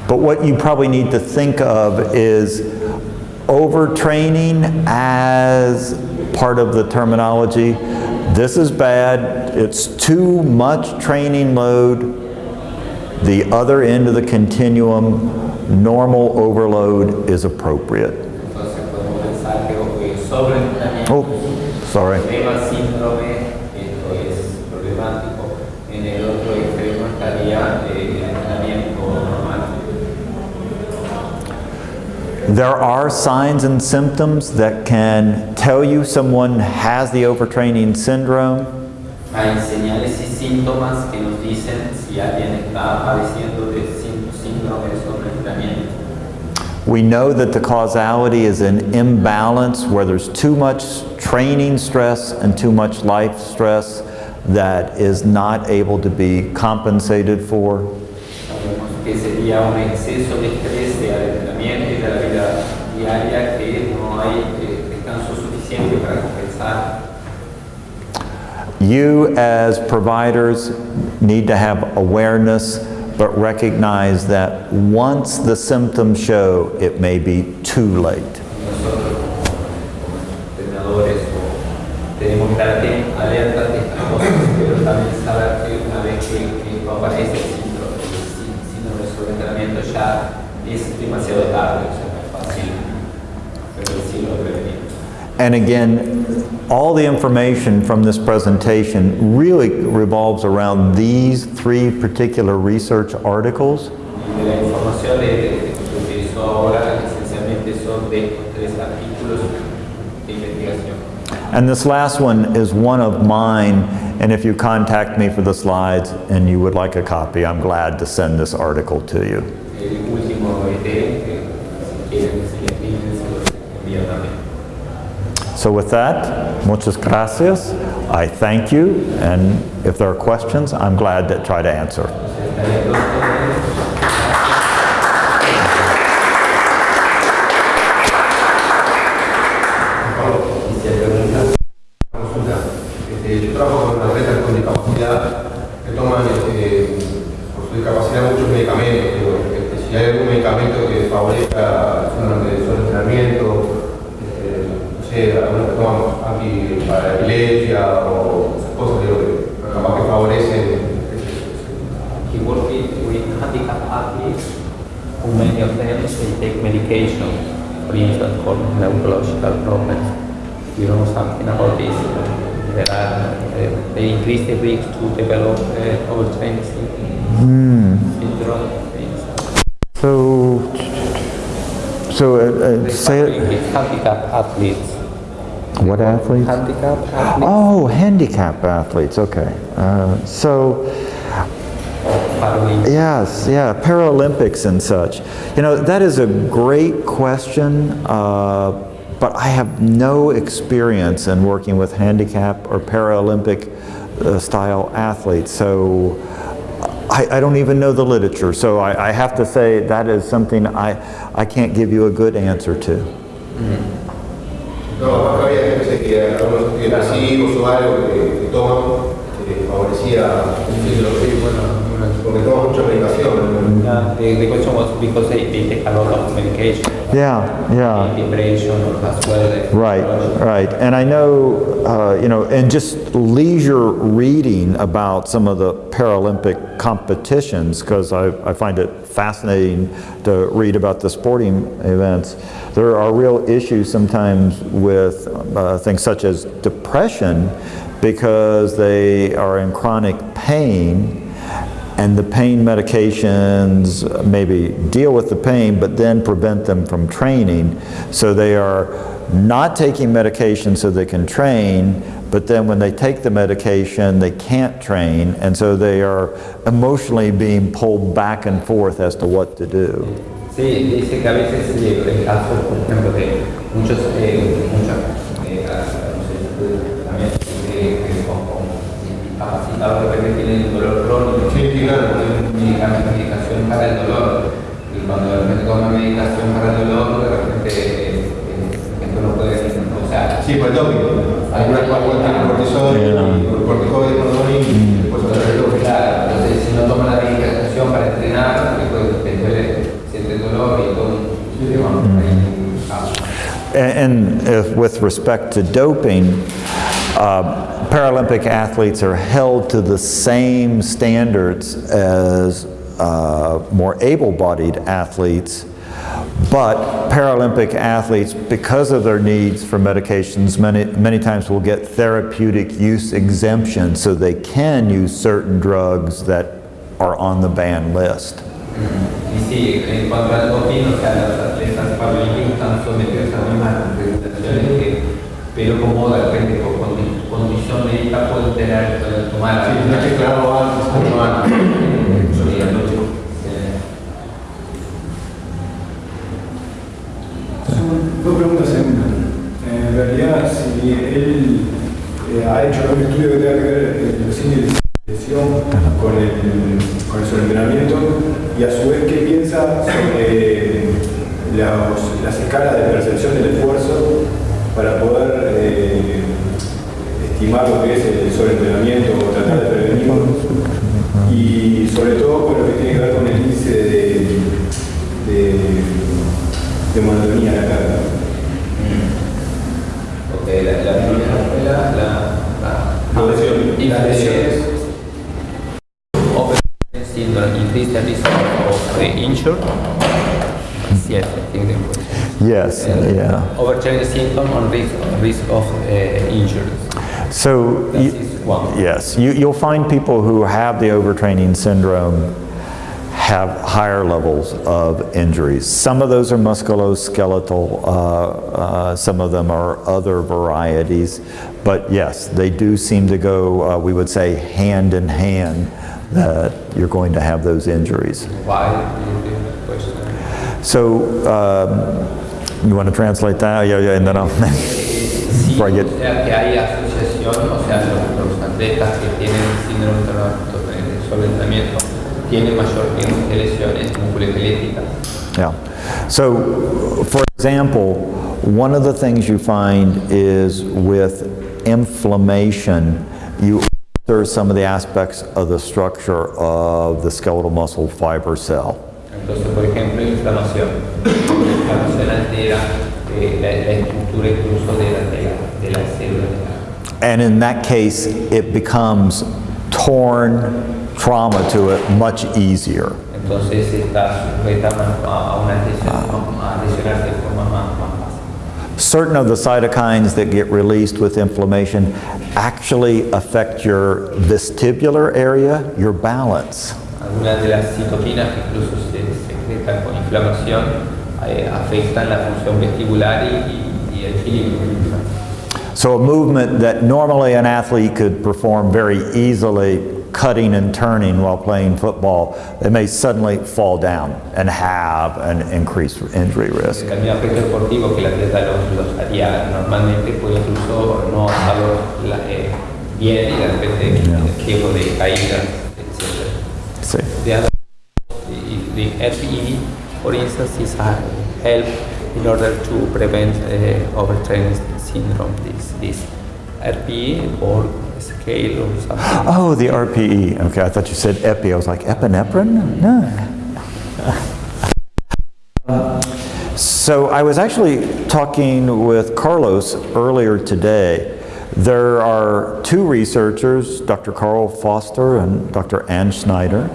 But what you probably need to think of is overtraining as part of the terminology. This is bad, it's too much training load. The other end of the continuum, normal overload is appropriate. Entonces podemos pensar que eh, sobre entrenamiento, Oh, sorry. There are signs and symptoms that can tell you someone has the overtraining syndrome. Hay señales y síntomas que nos dicen si alguien está padeciendo de sí- síndrome de sobreentrenamiento. We know that the causality is an imbalance where there's too much training stress and too much life stress that is not able to be compensated for. Sabemos que sería un exceso de estrés de entrenamiento y de la vida diaria que no hay eh, descanso suficiente para compensar. You as providers need to have awareness but recognize that once the symptoms show, it may be too late. And again, all the information from this presentation really revolves around these three particular research articles. And this last one is one of mine, and if you contact me for the slides and you would like a copy, I'm glad to send this article to you. El último ET, que si quieren, si les piden, se los envío también. So with that, muchas gracias. I thank you, and if there are questions, I'm glad to try to answer. Eh, muchos medicamentos. Si hay algún medicamento que favorezca el entrenamiento, este, no escuché algunos que toman anti para epilepsia o esas cosas digo, que capaz que favorecen He worked with, with handicapped athletes who many of them they take medication, for instance, for neurological problems. You know something about this? There are, uh, they increase the risk to develop uh, overtraining syndrome, syndrome. So, so uh, uh, say it, With handicapped athletes. What athletes? Handicapped athletes. Oh, handicap athletes, okay. Uh, So, yes, yeah, Paralympics and such. You know, that is a great question, uh, but I have no experience in working with handicap or Paralympic uh, style athletes, so I, I don't even know the literature. So I, I have to say that is something I, I can't give you a good answer to. No, que había gente que algunos depresivos o algo que, que toman eh, favorecía the, question was because they, they take a lot of medication, Yeah, yeah. depression as well. Right, right. And I know, uh, you know, and just leisure reading about some of the Paralympic competitions, because I, I find it fascinating to read about the sporting events. There are real issues sometimes with uh, things such as depression because they are in chronic pain and the pain medications maybe deal with the pain but then prevent them from training. So they are not taking medication so they can train, but then when they take the medication, they can't train, and so they are emotionally being pulled back and forth as to what to do. Sí, dice que a veces por ejemplo, de muchos, eh, muchas, eh, también eh, que de repente tienen dolor crónico, Medicamento- medicación para el dolor, y cuando de repente toman medicación para el dolor, de repente eh, esto no puede ser, o sea, Sí, por el doping. Algunas cual tienen cortisol y corticoides, perdón, y después otra vez el doping. Claro, entonces si no toma la medicación para entrenar, después te duele, siente dolor y todo ahí, And and if, with respect to doping, uh, Paralympic athletes are held to the same standards as uh, more able-bodied athletes, but Paralympic athletes, because of their needs for medications, many, many times will get therapeutic use exemption, so they can use certain drugs that are on the ban list. Tener, pueden tomar Sí, tenés que declararlo antes, no antes. Dos preguntas en una. En realidad, si él eh, ha hecho algún estudio que tenga que ver eh, los índices de lesión con el, con el sobreentrenamiento y a su vez qué piensa sobre los- las escalas de percepción del esfuerzo para poder eh, estimar lo que es el sobreentrenamiento o tratar de prevenirlo y sobre todo con lo que tiene que ver con el índice de, de, de monotonía la carga. Ok, la, la primera fue la, la, la, La lesión. y Las lesiones. Syndrome increase the risk of the injured. Yes, I think that was. Yes, yeah. Overtraining syndrome on risk, risk of uh, injuries. So, you- yes, you, you'll find people who have the overtraining syndrome have higher levels of injuries. Some of those are musculoskeletal, uh, uh, some of them are other varieties, but yes, they do seem to go, uh, we would say, hand in hand, that you're going to have those injuries. Why? is the question. So, um, you want to translate that? Yeah, yeah, and then I'll. <laughs> Before I get- o sea que hay asociación, o sea, los, los atletas que tienen síndrome de tienen mayor riesgo de lesiones musculoesqueléticas. Yeah. So, for example, one of the things you find is with inflammation, you alter some of the aspects of the structure of the skeletal muscle fiber cell. Entonces, por ejemplo, inflamación. Inflamación altera eh, la, la estructura incluso de la, de la, de la célula. And in that case, it becomes torn trauma to it much easier. Entonces está sujeta a, a una lesión, de forma más, más fácil. Certain of the cytokines that get released with inflammation actually affect your vestibular area, your balance. Algunas de las citoquinas que incluso se secretan con inflamación eh, afectan la función vestibular y, y- y el equilibrio. So a movement that normally an athlete could perform very easily, cutting and turning while playing football, they may suddenly fall down and have an increased injury risk. El camino deportivo que el atleta los, los haría normalmente puede incluso no hacerlo la- bien y de repente el riesgo de caídas, etc. See. The other, the, FE, for instance, is a help in order to prevent uh, overtraining syndrome, this, this RPE or scale or something. <gasps> Oh, the RPE. Okay, I thought you said epi. I was like, epinephrine? No. So I was actually talking with Carlos earlier today. There are two researchers, Dr. Carl Foster and Dr. Ann Snyder,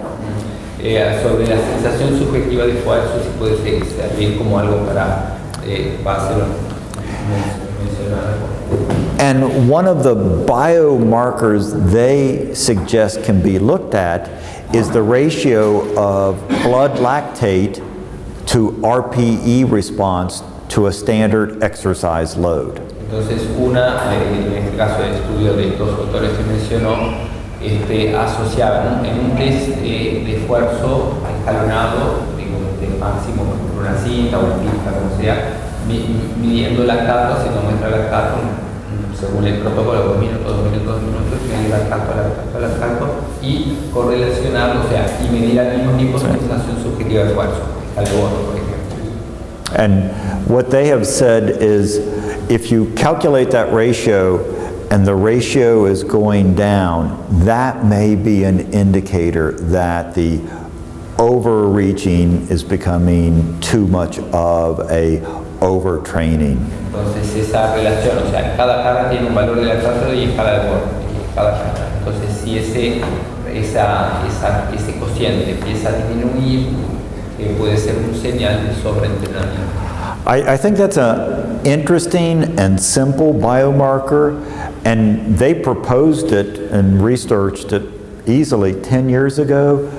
Eh, sobre la sensación subjetiva de esfuerzo, si puede ser- como algo para eh, base. And one of the biomarkers they suggest can be looked at is the ratio of blood lactate to RPE response to a standard exercise load. Entonces, una, en este caso el estudio de estos autores que mencionó, este, asociaban en un test eh, de esfuerzo escalonado, digo, de máximo por una cinta o una pista, como sea, midiendo lactato, haciendo muestra de lactato, según el protocolo, dos minutos, dos minutos, dos minutos, medir lactato, lactato, lactato, y correlacionarlo, o sea, y medir al mismo tiempo su sensación subjetiva de esfuerzo, al otro, por ejemplo. And what they have said is if you calculate that ratio and the ratio is going down, that may be an indicator that the overreaching is becoming too much of a overtraining. Entonces esa relación, o sea, cada tiene un valor de lactato y cada deporte, cada. Entonces si ese, esa, esa- ese cociente empieza a disminuir, eh, puede ser un señal de sobreentrenamiento. I, I think that's an interesting and simple biomarker, and they proposed it and researched it easily 10 years ago,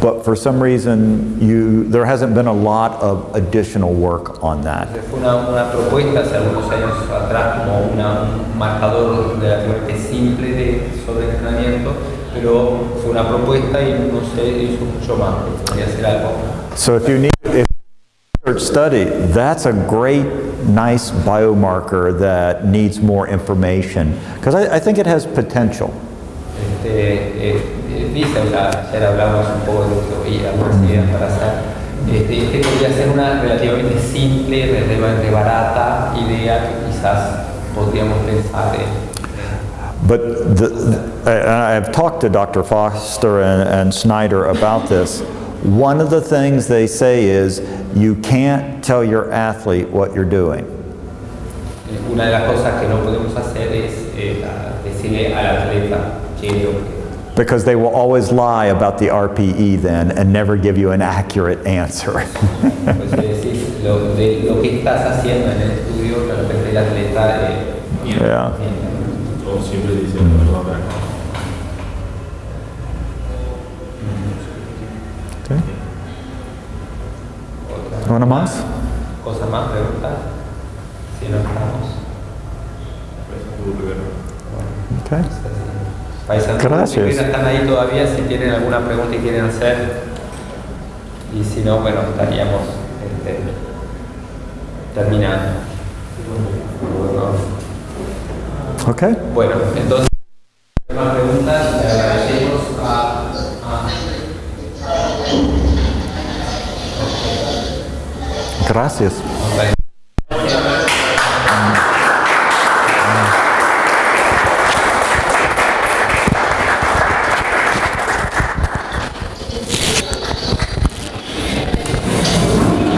but for some reason you, there hasn't been a lot of additional work on that. Una, una propuesta hace algunos años atrás como una- un marcador relativamente simple de sobreentrenamiento, pero fue una propuesta y no se hizo mucho más, podría hacer algo. So if you need, if research study, that's a great, nice biomarker that needs more information, because I, I think it has potential. Este, eh, dice, o sea, ayer hablamos un poco de oí, algunas ideas para hacer. Este, este podría ser una relativamente simple, relativamente barata idea que quizás podríamos pensar en. But the, and I've talked to Dr. Foster and, and Snyder about this. One of the things they say is you can't tell your athlete what you're doing. Una de las cosas que no podemos hacer es eh, decirle al atleta que lo que Because they will always lie about the RPE then and never give you an accurate answer. <laughs> pues, es decir, lo, de, lo que estás haciendo en el estudio, que de repente el atleta eh, Yeah. miente. O siempre dice la verdad, pero no. Okay. ¿Una más? ¿Cosa más? ¿Preguntas? Si no estamos. Okay. Gracias. si están ahí todavía, si tienen alguna pregunta y quieren hacer. Y si no, bueno, estaríamos este, terminando. Okay. Bueno, entonces, más preguntas, le agradecemos a, a Gracias.